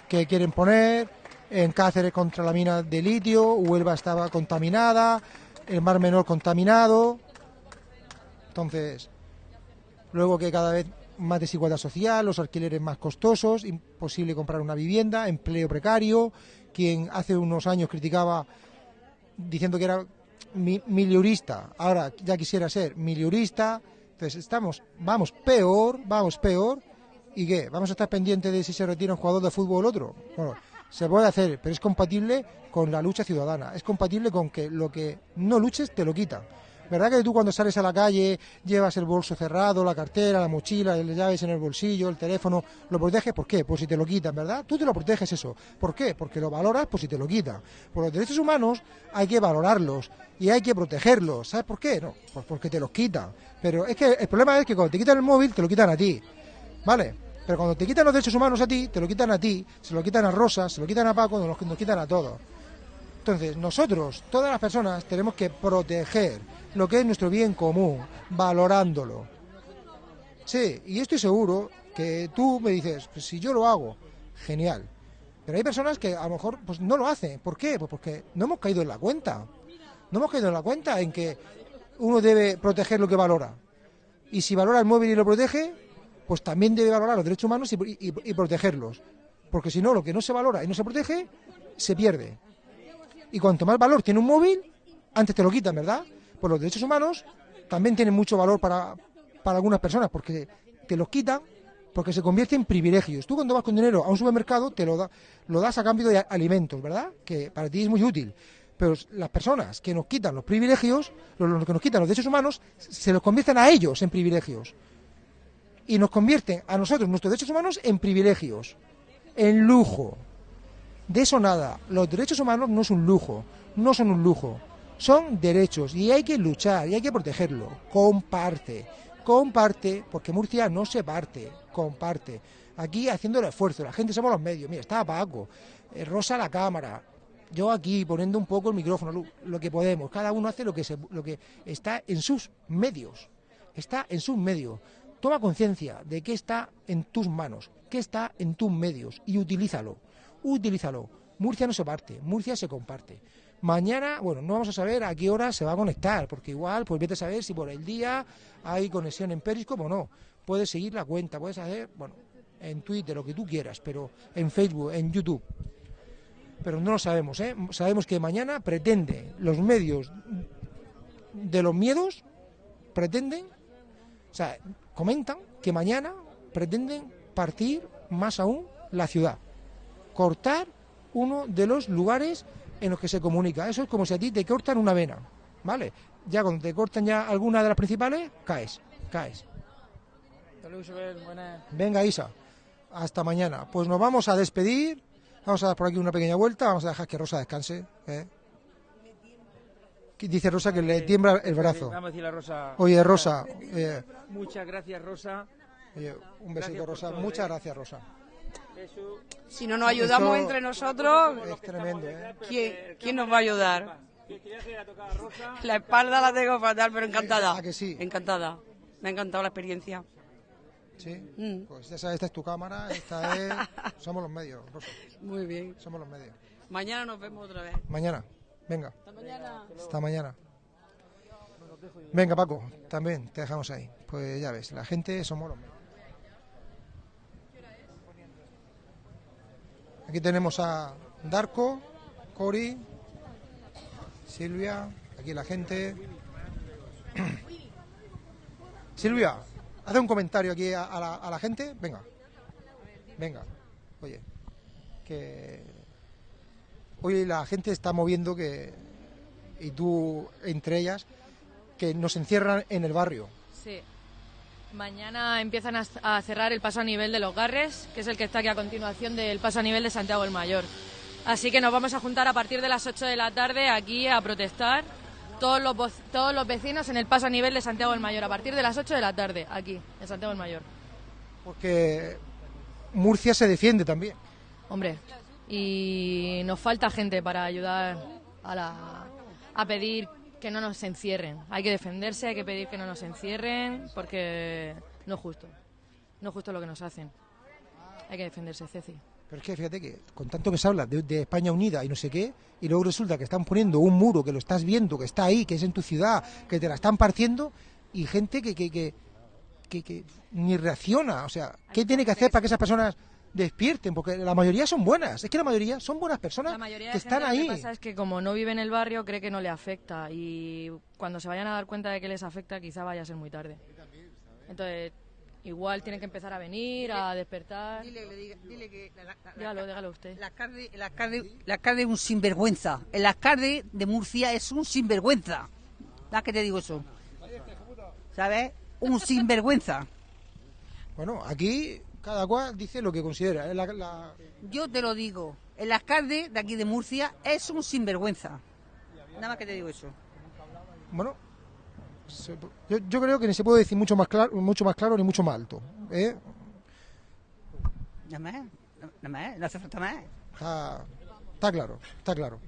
que quieren poner, en Cáceres contra la mina de litio, Huelva estaba contaminada, el Mar Menor contaminado. Entonces, luego que cada vez más desigualdad social, los alquileres más costosos, imposible comprar una vivienda, empleo precario, quien hace unos años criticaba diciendo que era mi- miliurista, ahora ya quisiera ser miliurista, entonces estamos, vamos peor, vamos peor, ¿Y qué? ¿Vamos a estar pendientes de si se retira un jugador de fútbol o otro? Bueno, se puede hacer, pero es compatible con la lucha ciudadana. Es compatible con que lo que no luches te lo quitan. ¿Verdad que tú cuando sales a la calle llevas el bolso cerrado, la cartera, la mochila, las llaves en el bolsillo, el teléfono, lo proteges? ¿Por qué? Pues si te lo quitan, ¿verdad? Tú te lo proteges eso. ¿Por qué? Porque lo valoras, pues si te lo quitan. Por los derechos humanos hay que valorarlos y hay que protegerlos. ¿Sabes por qué? No, pues porque te los quitan. Pero es que el problema es que cuando te quitan el móvil, te lo quitan a ti. ¿Vale? Pero cuando te quitan los derechos humanos a ti, te lo quitan a ti, se lo quitan a Rosa, se lo quitan a Paco, nos, nos quitan a todos. Entonces, nosotros, todas las personas, tenemos que proteger lo que es nuestro bien común, valorándolo. Sí, y estoy seguro que tú me dices, pues si yo lo hago, genial. Pero hay personas que a lo mejor pues, no lo hacen. ¿Por qué? Pues porque no hemos caído en la cuenta. No hemos caído en la cuenta en que uno debe proteger lo que valora. Y si valora el móvil y lo protege, pues también debe valorar los derechos humanos y, y- y protegerlos. Porque si no, lo que no se valora y no se protege, se pierde. Y cuanto más valor tiene un móvil, antes te lo quitan, ¿verdad? Pues los derechos humanos también tienen mucho valor para, para algunas personas, porque te los quitan, porque se convierte en privilegios. Tú cuando vas con dinero a un supermercado, te lo, da, lo das a cambio de alimentos, ¿verdad? Que para ti es muy útil. Pero las personas que nos quitan los privilegios, los, los que nos quitan los derechos humanos, se los convierten a ellos en privilegios. Y nos convierten a nosotros, nuestros derechos humanos, en privilegios, en lujo. De eso nada. Los derechos humanos no es un lujo, no son un lujo. Son derechos y hay que luchar y hay que protegerlo. Comparte, comparte, porque Murcia no se parte, comparte. Aquí haciendo el esfuerzo, la gente somos los medios. Mira, está Paco, eh, Rosa la cámara, yo aquí poniendo un poco el micrófono, lo, que podemos. Cada uno hace lo que, se, lo que está en sus medios. Está en sus medios. Toma conciencia de qué está en tus manos, qué está en tus medios y utilízalo. Utilízalo. Murcia no se parte, Murcia se comparte. Mañana, bueno, no vamos a saber a qué hora se va a conectar, porque igual, pues vete a saber si por el día hay conexión en Periscope o no. Puedes seguir la cuenta, puedes hacer, bueno, en Twitter, lo que tú quieras, pero en Facebook, en YouTube. Pero no lo sabemos, ¿eh? Sabemos que mañana pretende los medios de los miedos, pretenden, o sea, comentan que mañana pretenden partir más aún la ciudad, cortar uno de los lugares en los que se comunica. Eso es como si a ti te cortan una vena, ¿vale? Ya cuando te cortan ya alguna de las principales, caes, caes. Venga, Isa, hasta mañana. Pues nos vamos a despedir, vamos a dar por aquí una pequeña vuelta, vamos a dejar que Rosa descanse. ¿eh? Dice Rosa que le tiembla el brazo. Vamos a decirle a Rosa. Oye, Rosa, eh, Muchas gracias, Rosa. oye, un besito, Rosa. todo, Muchas ¿eh? gracias, Rosa. Si no nos ayudamos entre nosotros, Es tremendo, ¿eh? ¿quién, quién nos va a ayudar? La espalda la tengo fatal, pero encantada. ¿A que sí? Encantada. Me ha encantado la experiencia. Sí. Mm. Pues ya sabes, esta es tu cámara, esta es. Somos los medios, Rosa. Muy bien. Somos los medios. Mañana nos vemos otra vez. Mañana, venga. Hasta mañana. Hasta mañana. Venga, Paco, también te dejamos ahí. Pues ya ves, la gente somos los medios. Aquí tenemos a Darko, Cori, Silvia, aquí la gente. Silvia, hace un comentario aquí a, la, a la gente. Venga, venga. Oye, que hoy la gente está moviendo que, y tú entre ellas, que nos encierran en el barrio. Sí. Mañana empiezan a, cerrar el paso a nivel de los Garres, que es el que está aquí a continuación del paso a nivel de Santiago el Mayor. Así que nos vamos a juntar a partir de las 8 de la tarde aquí a protestar todos los, todos los vecinos en el paso a nivel de Santiago el Mayor, a partir de las 8 de la tarde, aquí, en Santiago el Mayor. Porque Murcia se defiende también. Hombre, y nos falta gente para ayudar a, la, a pedir que no nos encierren. Hay que defenderse, hay que pedir que no nos encierren, porque no es justo. No es justo lo que nos hacen. Hay que defenderse, Ceci. Pero es que fíjate que con tanto que se habla de, de España unida y no sé qué, y luego resulta que están poniendo un muro que lo estás viendo, que está ahí, que es en tu ciudad, que te la están partiendo, y gente que, que, que, que- que ni reacciona. O sea, ¿qué tiene que hacer para que esas personas despierten? Porque la mayoría son buenas. Es que la mayoría son buenas personas La mayoría que de gente están lo ahí. que pasa es que como no vive en el barrio cree que no le afecta y cuando se vayan a dar cuenta de que les afecta quizá vaya a ser muy tarde. Entonces igual tienen que empezar a venir, a despertar. Dile, le diga- dile que la, la- la- Dígalo, dígalo usted. el alcalde, el alcalde, el alcalde es un sinvergüenza. El alcalde de Murcia es un sinvergüenza. ¿Da que te digo eso? ¿Sabes? Un sinvergüenza. Bueno, aquí cada cual dice lo que considera. ¿eh? La- la- Yo te lo digo. El alcalde de aquí de Murcia es un sinvergüenza. Nada más que te digo eso. bueno, se- yo, yo creo que ni se puede decir mucho más claro, mucho más claro ni mucho más alto. ¿eh? Nada más. Nada más. No hace falta más. Está, está claro, está claro.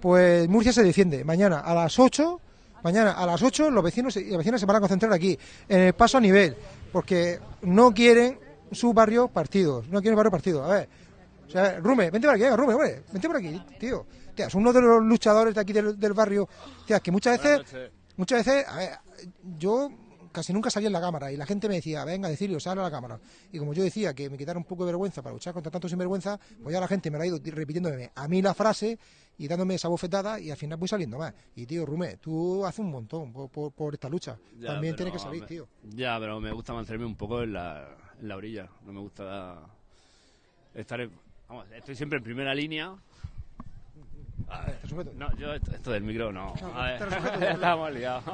Pues Murcia se defiende. Mañana a las 8, mañana a las 8 los vecinos y las vecinas se van a concentrar aquí, en el paso a nivel, porque no quieren su barrio partidos, no quieren barrio partidos. A ver, o sea, Rume, vente por aquí, Rume, hombre, vente por aquí, tío. Tía, es uno de los luchadores de aquí del, del barrio. Tía, que muchas veces, muchas veces, a ver, yo casi nunca salía en la cámara y la gente me decía, venga, decirlo, sale a la cámara. Y como yo decía que me quitara un poco de vergüenza para luchar contra tanto sinvergüenza, pues ya la gente me la ha ido repitiéndome a mí la frase y dándome esa bofetada y al final voy saliendo más. Y tío, Rume, tú haces un montón por, por- por esta lucha. Ya, También tienes que salir, me- tío. Ya, pero me gusta mantenerme un poco en la, en la orilla. No me gusta estar en- Vamos, estoy siempre en primera línea. A ver, no, yo esto, esto del micro no. No, A te ver, estamos liados.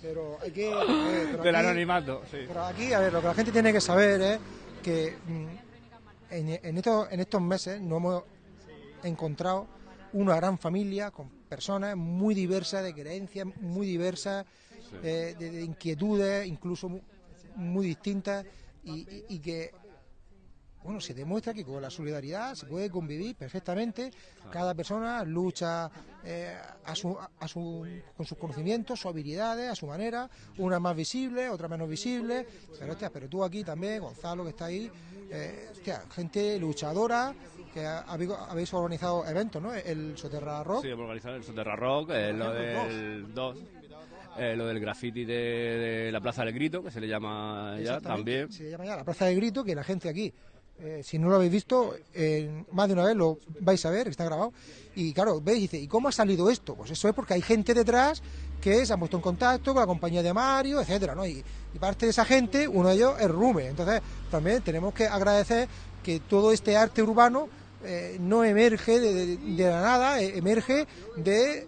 Pero hay que... eh, pero Del aquí- anonimato, sí. Pero aquí, a ver, lo que la gente tiene que saber es que mm, en, en estos, en estos meses nos hemos encontrado una gran familia con personas muy diversas, de creencias muy diversas, Sí. eh, de, de inquietudes incluso muy, distintas y, y- y que bueno, se demuestra que con la solidaridad se puede convivir perfectamente. Cada persona lucha eh, a su, a su- con sus conocimientos, sus habilidades, a su manera. Una más visible, otra menos visible. Pero, hostia, pero tú aquí también, Gonzalo, que está ahí. eh, hostia, gente luchadora que ha- habéis, habéis organizado eventos, ¿no? El Soterra Rock. Sí, hemos organizado el Soterra Rock, eh, lo del 2, eh, lo del graffiti de, de la Plaza del Grito, que se le llama ya también. Se llama ya la Plaza de Grito, que la gente aquí, eh, si no lo habéis visto, eh, más de una vez lo vais a ver, está grabado. Y claro, veis, dice, ¿y cómo ha salido esto? Pues eso es porque hay gente detrás que se ha puesto en contacto con la compañía de Mario, etcétera, ¿no? Y, y parte de esa gente, uno de ellos es Rume. Entonces, también tenemos que agradecer que todo este arte urbano eh, no emerge de, de- de la nada, eh, emerge de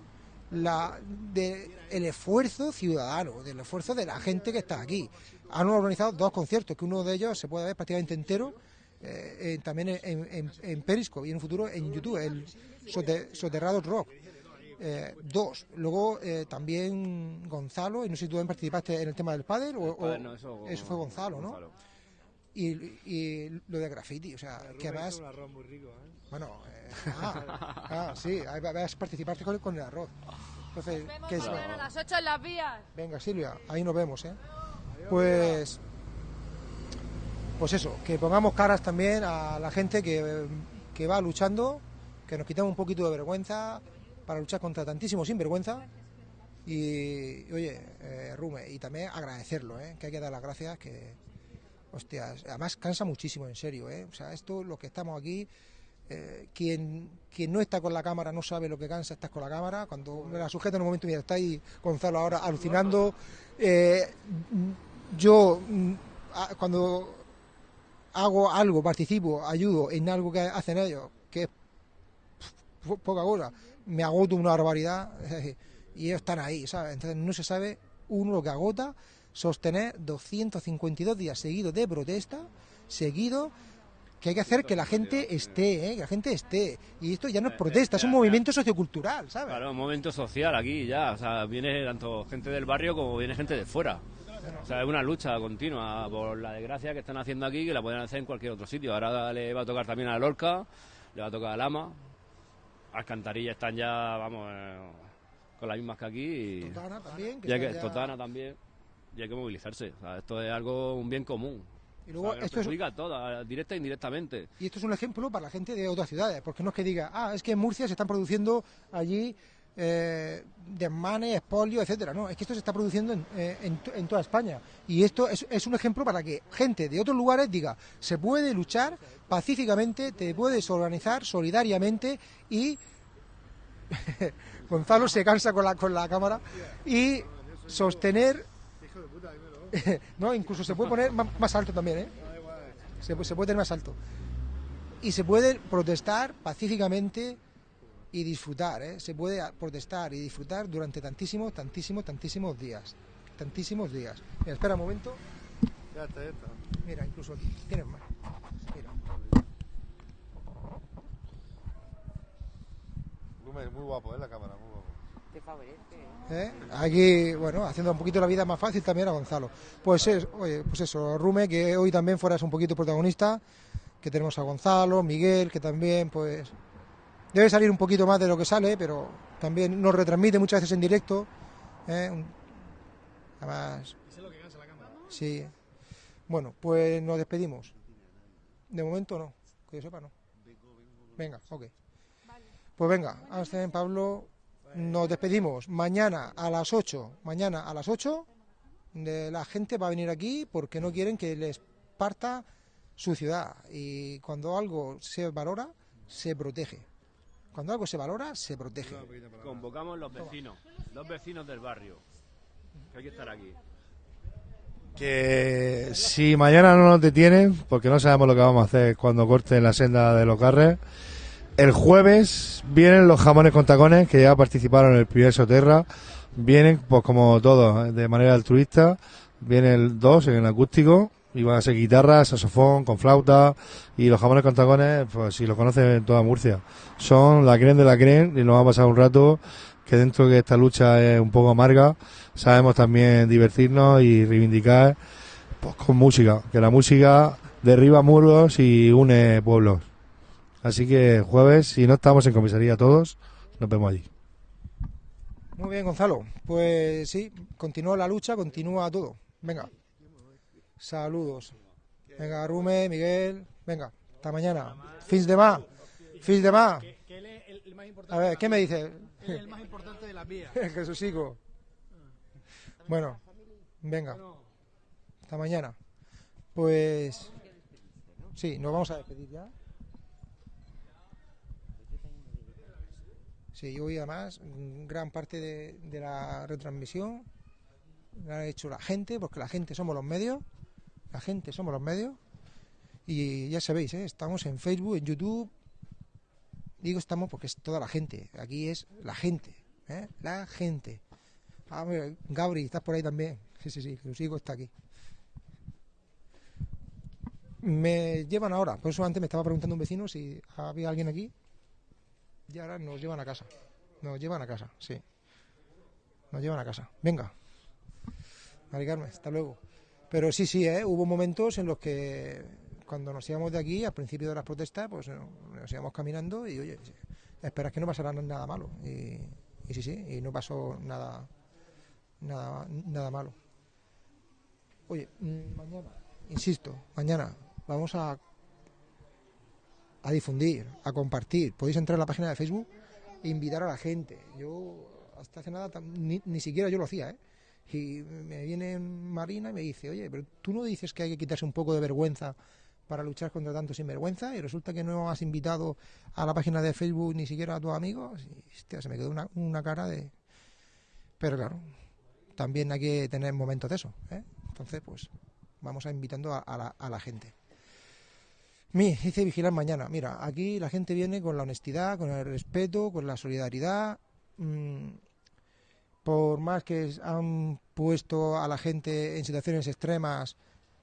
la de el esfuerzo ciudadano, del esfuerzo de la gente que está aquí. Han organizado dos conciertos, que uno de ellos se puede ver prácticamente entero, eh, eh, también en, en, en Periscope y en un futuro en YouTube, el Sote- Soterrados Rock. Eh, dos. Luego eh, también Gonzalo, y no sé si tú también participaste en el tema del pádel o, o- pádel no, eso- fue Gonzalo, ¿no? Gonzalo. Y, y lo de graffiti, o sea, que además... Bueno, eh, ah, ah, sí, ahí va- vas a participar con, con el arroz. Entonces, ¿qué es? Mañana a las 8 en las vías. Venga, Silvia, ahí nos vemos, ¿eh? Pues, pues eso, que pongamos caras también a la gente que, que va luchando, que nos quitamos un poquito de vergüenza para luchar contra tantísimo sinvergüenza. Y, oye, eh, Rume, y también agradecerlo, ¿eh? Que hay que dar las gracias, que, hostias, además cansa muchísimo, en serio, ¿eh? O sea, esto, los que estamos aquí, eh, quien, quien no está con la cámara no sabe lo que cansa estar con la cámara. Cuando me la sujeta en un momento, mira, está ahí Gonzalo ahora alucinando. Eh, yo, mm, cuando hago algo, participo, ayudo en algo que hacen ellos, que es po- poca cosa, me agoto una barbaridad y ellos están ahí, ¿sabes? Entonces no se sabe uno lo que agota sostener 252 días seguidos de protesta, seguidos que hay que hacer que la gente esté, ¿eh? que la gente esté. Y esto ya no es protesta, es un movimiento sociocultural, ¿sabes? Claro, un momento social aquí ya. O sea, viene tanto gente del barrio como viene gente de fuera. O sea, es una lucha continua por la desgracia que están haciendo aquí, que la pueden hacer en cualquier otro sitio. Ahora le va a tocar también a Lorca, le va a tocar a Lama. Alcantarillas están ya, vamos, eh, con las mismas que aquí. Y, Totana también, que y hay que- ya- Totana también. Y hay que movilizarse. O sea, esto es algo, un bien común. Y luego O sea, esto es- perjudica a todas, directa e indirectamente. Y esto es un ejemplo para la gente de otras ciudades, porque no es que diga, ah, es que en Murcia se están produciendo allí eh, desmanes, expolios, etcétera. No, es que esto se está produciendo en, eh, en en toda España. Y esto es, es un ejemplo para que gente de otros lugares diga, se puede luchar pacíficamente, te puedes organizar solidariamente y Gonzalo se cansa con la, con la cámara y sostener no, incluso se puede poner más, alto también, ¿eh? Se, pu- se puede tener más alto. Y se puede protestar pacíficamente y disfrutar, ¿eh? Se puede protestar y disfrutar durante tantísimos, tantísimos, tantísimos días. Tantísimos días. Mira, espera un momento. Ya está, ya está. Mira, incluso aquí. Tienes más. Mira. Muy guapo, ¿eh? La cámara, muy guapo. Te favorece. ¿eh? Aquí, bueno, haciendo un poquito la vida más fácil también a Gonzalo. Pues es, oye, pues eso, Rume, que hoy también fueras un poquito protagonista, que tenemos a Gonzalo, Miguel, que también, pues, debe salir un poquito más de lo que sale, pero también nos retransmite muchas veces en directo. ¿eh? Además, sí. Bueno, pues nos despedimos. De momento no, que yo sepa no. Venga, ok. Pues venga, Ángel, Pablo, nos despedimos. Mañana a las 8, mañana a las 8, de la gente va a venir aquí porque no quieren que les parta su ciudad. Y cuando algo se valora, se protege. Cuando algo se valora, se protege. Convocamos los vecinos, los vecinos del barrio. Que hay que estar aquí. Que si mañana no nos detienen, porque no sabemos lo que vamos a hacer cuando corten la senda de los carres, el jueves vienen los jamones con tacones que ya participaron en el primer Soterra. Vienen, pues como todos, de manera altruista. Vienen dos en el acústico y van a ser guitarras, saxofón, con flauta. Y los jamones con tacones, pues si lo conocen en toda Murcia, son la creen de la creen y nos va a pasar un rato que dentro de esta lucha es un poco amarga, sabemos también divertirnos y reivindicar pues, con música, que la música derriba muros y une pueblos. Así que jueves, si no estamos en comisaría todos, nos vemos allí. Muy bien, Gonzalo. Pues sí, continúa la lucha, continúa todo. Venga. Saludos. Venga, Rume, Miguel. Venga, hasta mañana. Fins de más. Fins de más. A ver, ¿qué me dice? Él es el más importante de las vías. Jesucico. Bueno, venga. Hasta mañana. Pues sí, nos vamos a despedir ya. Sí, hoy además gran parte de, la retransmisión la ha hecho la gente, porque la gente somos los medios, la gente somos los medios, y ya sabéis, ¿eh? estamos en Facebook, en YouTube, digo estamos porque es toda la gente, aquí es la gente, ¿eh? la gente. Ah, Gabri, estás por ahí también, sí, sí, sí, lo sigo, está aquí. Me llevan ahora, por eso antes me estaba preguntando un vecino si había alguien aquí, y ahora nos llevan a casa. Nos llevan a casa, sí. Nos llevan a casa. Venga. Mari Carmen, hasta luego. Pero sí, sí, ¿eh? hubo momentos en los que cuando nos íbamos de aquí, al principio de las protestas, pues no, nos íbamos caminando y, oye, esperas que no pasara nada malo. Y, y sí, sí, y no pasó nada, nada, nada malo. Oye, mm, mañana, insisto, mañana vamos a a difundir, a compartir. Podéis entrar en la página de Facebook e invitar a la gente. Yo hasta hace nada ni, ni siquiera yo lo hacía, ¿eh? Y me viene Marina y me dice, oye, pero tú no dices que hay que quitarse un poco de vergüenza para luchar contra tanto sinvergüenza y resulta que no has invitado a la página de Facebook ni siquiera a tus amigos. Y, hostia, se me quedó una, una cara de... Pero claro, también hay que tener momentos de eso, ¿eh? Entonces, pues vamos a invitando a, a la, a la gente. Mi, dice vigilar mañana. Mira, aquí la gente viene con la honestidad, con el respeto, con la solidaridad. mm, por más que han puesto a la gente en situaciones extremas,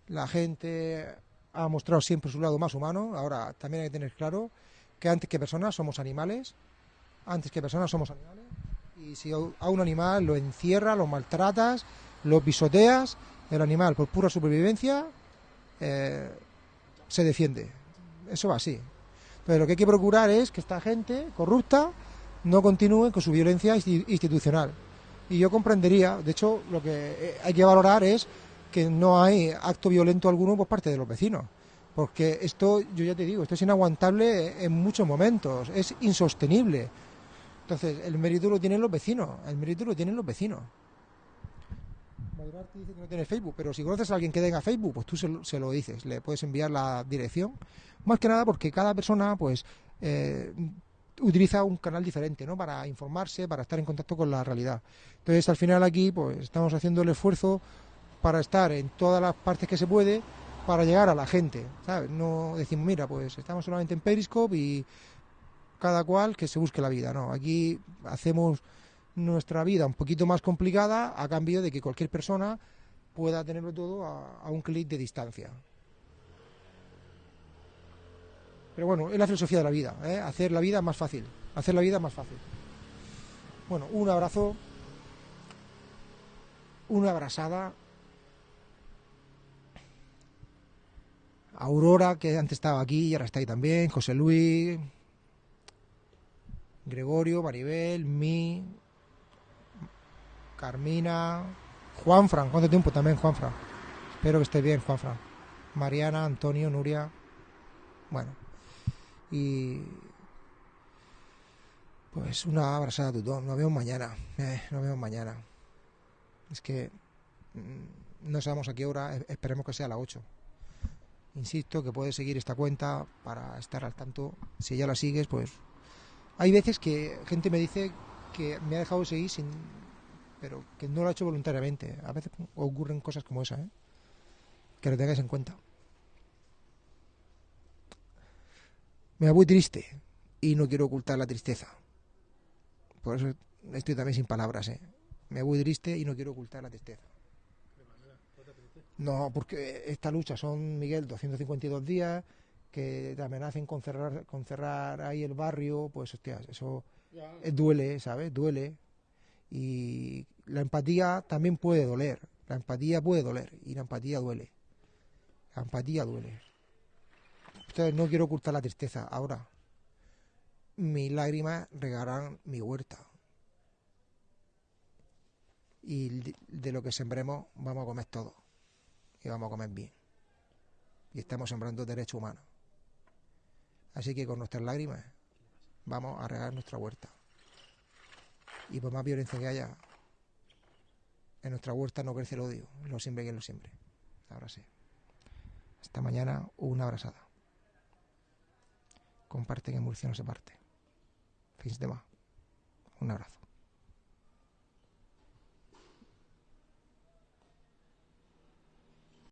la gente ha mostrado siempre su lado más humano. Ahora también hay que tener claro que antes que personas somos animales. Antes que personas somos animales. Y si a un animal lo encierras, lo maltratas, lo pisoteas, el animal por pura supervivencia eh, se defiende. Eso va así. Entonces lo que hay que procurar es que esta gente corrupta no continúe con su violencia insti- institucional. Y yo comprendería, de hecho, lo que eh, hay que valorar es que no hay acto violento alguno por parte de los vecinos. Porque esto, yo ya te digo, esto es inaguantable en muchos momentos, es insostenible. Entonces, el mérito lo tienen los vecinos, el mérito lo tienen los vecinos. Dice que no tiene Facebook, pero si conoces a alguien que tenga Facebook, pues tú se lo, dices, le puedes enviar la dirección. Más que nada porque cada persona, pues, eh, utiliza un canal diferente, ¿no? Para informarse, para estar en contacto con la realidad. Entonces, al final aquí, pues, estamos haciendo el esfuerzo para estar en todas las partes que se puede para llegar a la gente. No decimos, mira, pues estamos solamente en Periscope y cada cual que se busque la vida, no, aquí hacemos nuestra vida un poquito más complicada a cambio de que cualquier persona pueda tenerlo todo a, un clic de distancia. Pero bueno, es la filosofía de la vida, ¿eh? hacer la vida más fácil, hacer la vida más fácil. Bueno, un abrazo, una abrazada. Aurora, que antes estaba aquí y ahora está ahí también, José Luis, Gregorio, Maribel, Mi, Carmina, Juanfran, ¿cuánto tiempo también Juanfran? Espero que esté bien Juanfran. Mariana, Antonio, Nuria. Bueno, y pues una abrazada a todos. Nos vemos mañana. Eh, nos vemos mañana. Es que mm, no sabemos a qué hora, esperemos que sea a las 8. Insisto que puedes seguir esta cuenta para estar al tanto. Si ya la sigues, pues hay veces que gente me dice que me ha dejado de seguir sin pero que no lo ha hecho voluntariamente. A veces ocurren cosas como esa, ¿eh? Que lo tengáis en cuenta. Me voy triste y no quiero ocultar la tristeza. Por eso estoy también sin palabras, ¿eh? Me voy triste y no quiero ocultar la tristeza. No, porque esta lucha son, Miguel, 252 días, que te amenacen con cerrar, con cerrar ahí el barrio, pues hostias, eso duele, ¿sabes? Duele. Y la empatía también puede doler. La empatía puede doler y la empatía duele. La empatía duele. Entonces no quiero ocultar la tristeza. Ahora, mis lágrimas regarán mi huerta. Y de lo que sembremos vamos a comer todo. Y vamos a comer bien. Y estamos sembrando derechos humanos. Así que con nuestras lágrimas vamos a regar nuestra huerta. Y por más violencia que haya, en nuestra huerta no crece el odio. Lo siempre que lo siempre. Ahora sí. Hasta mañana, una abrazada. Comparte que Murcia no se parte. Fins demà. Un abrazo.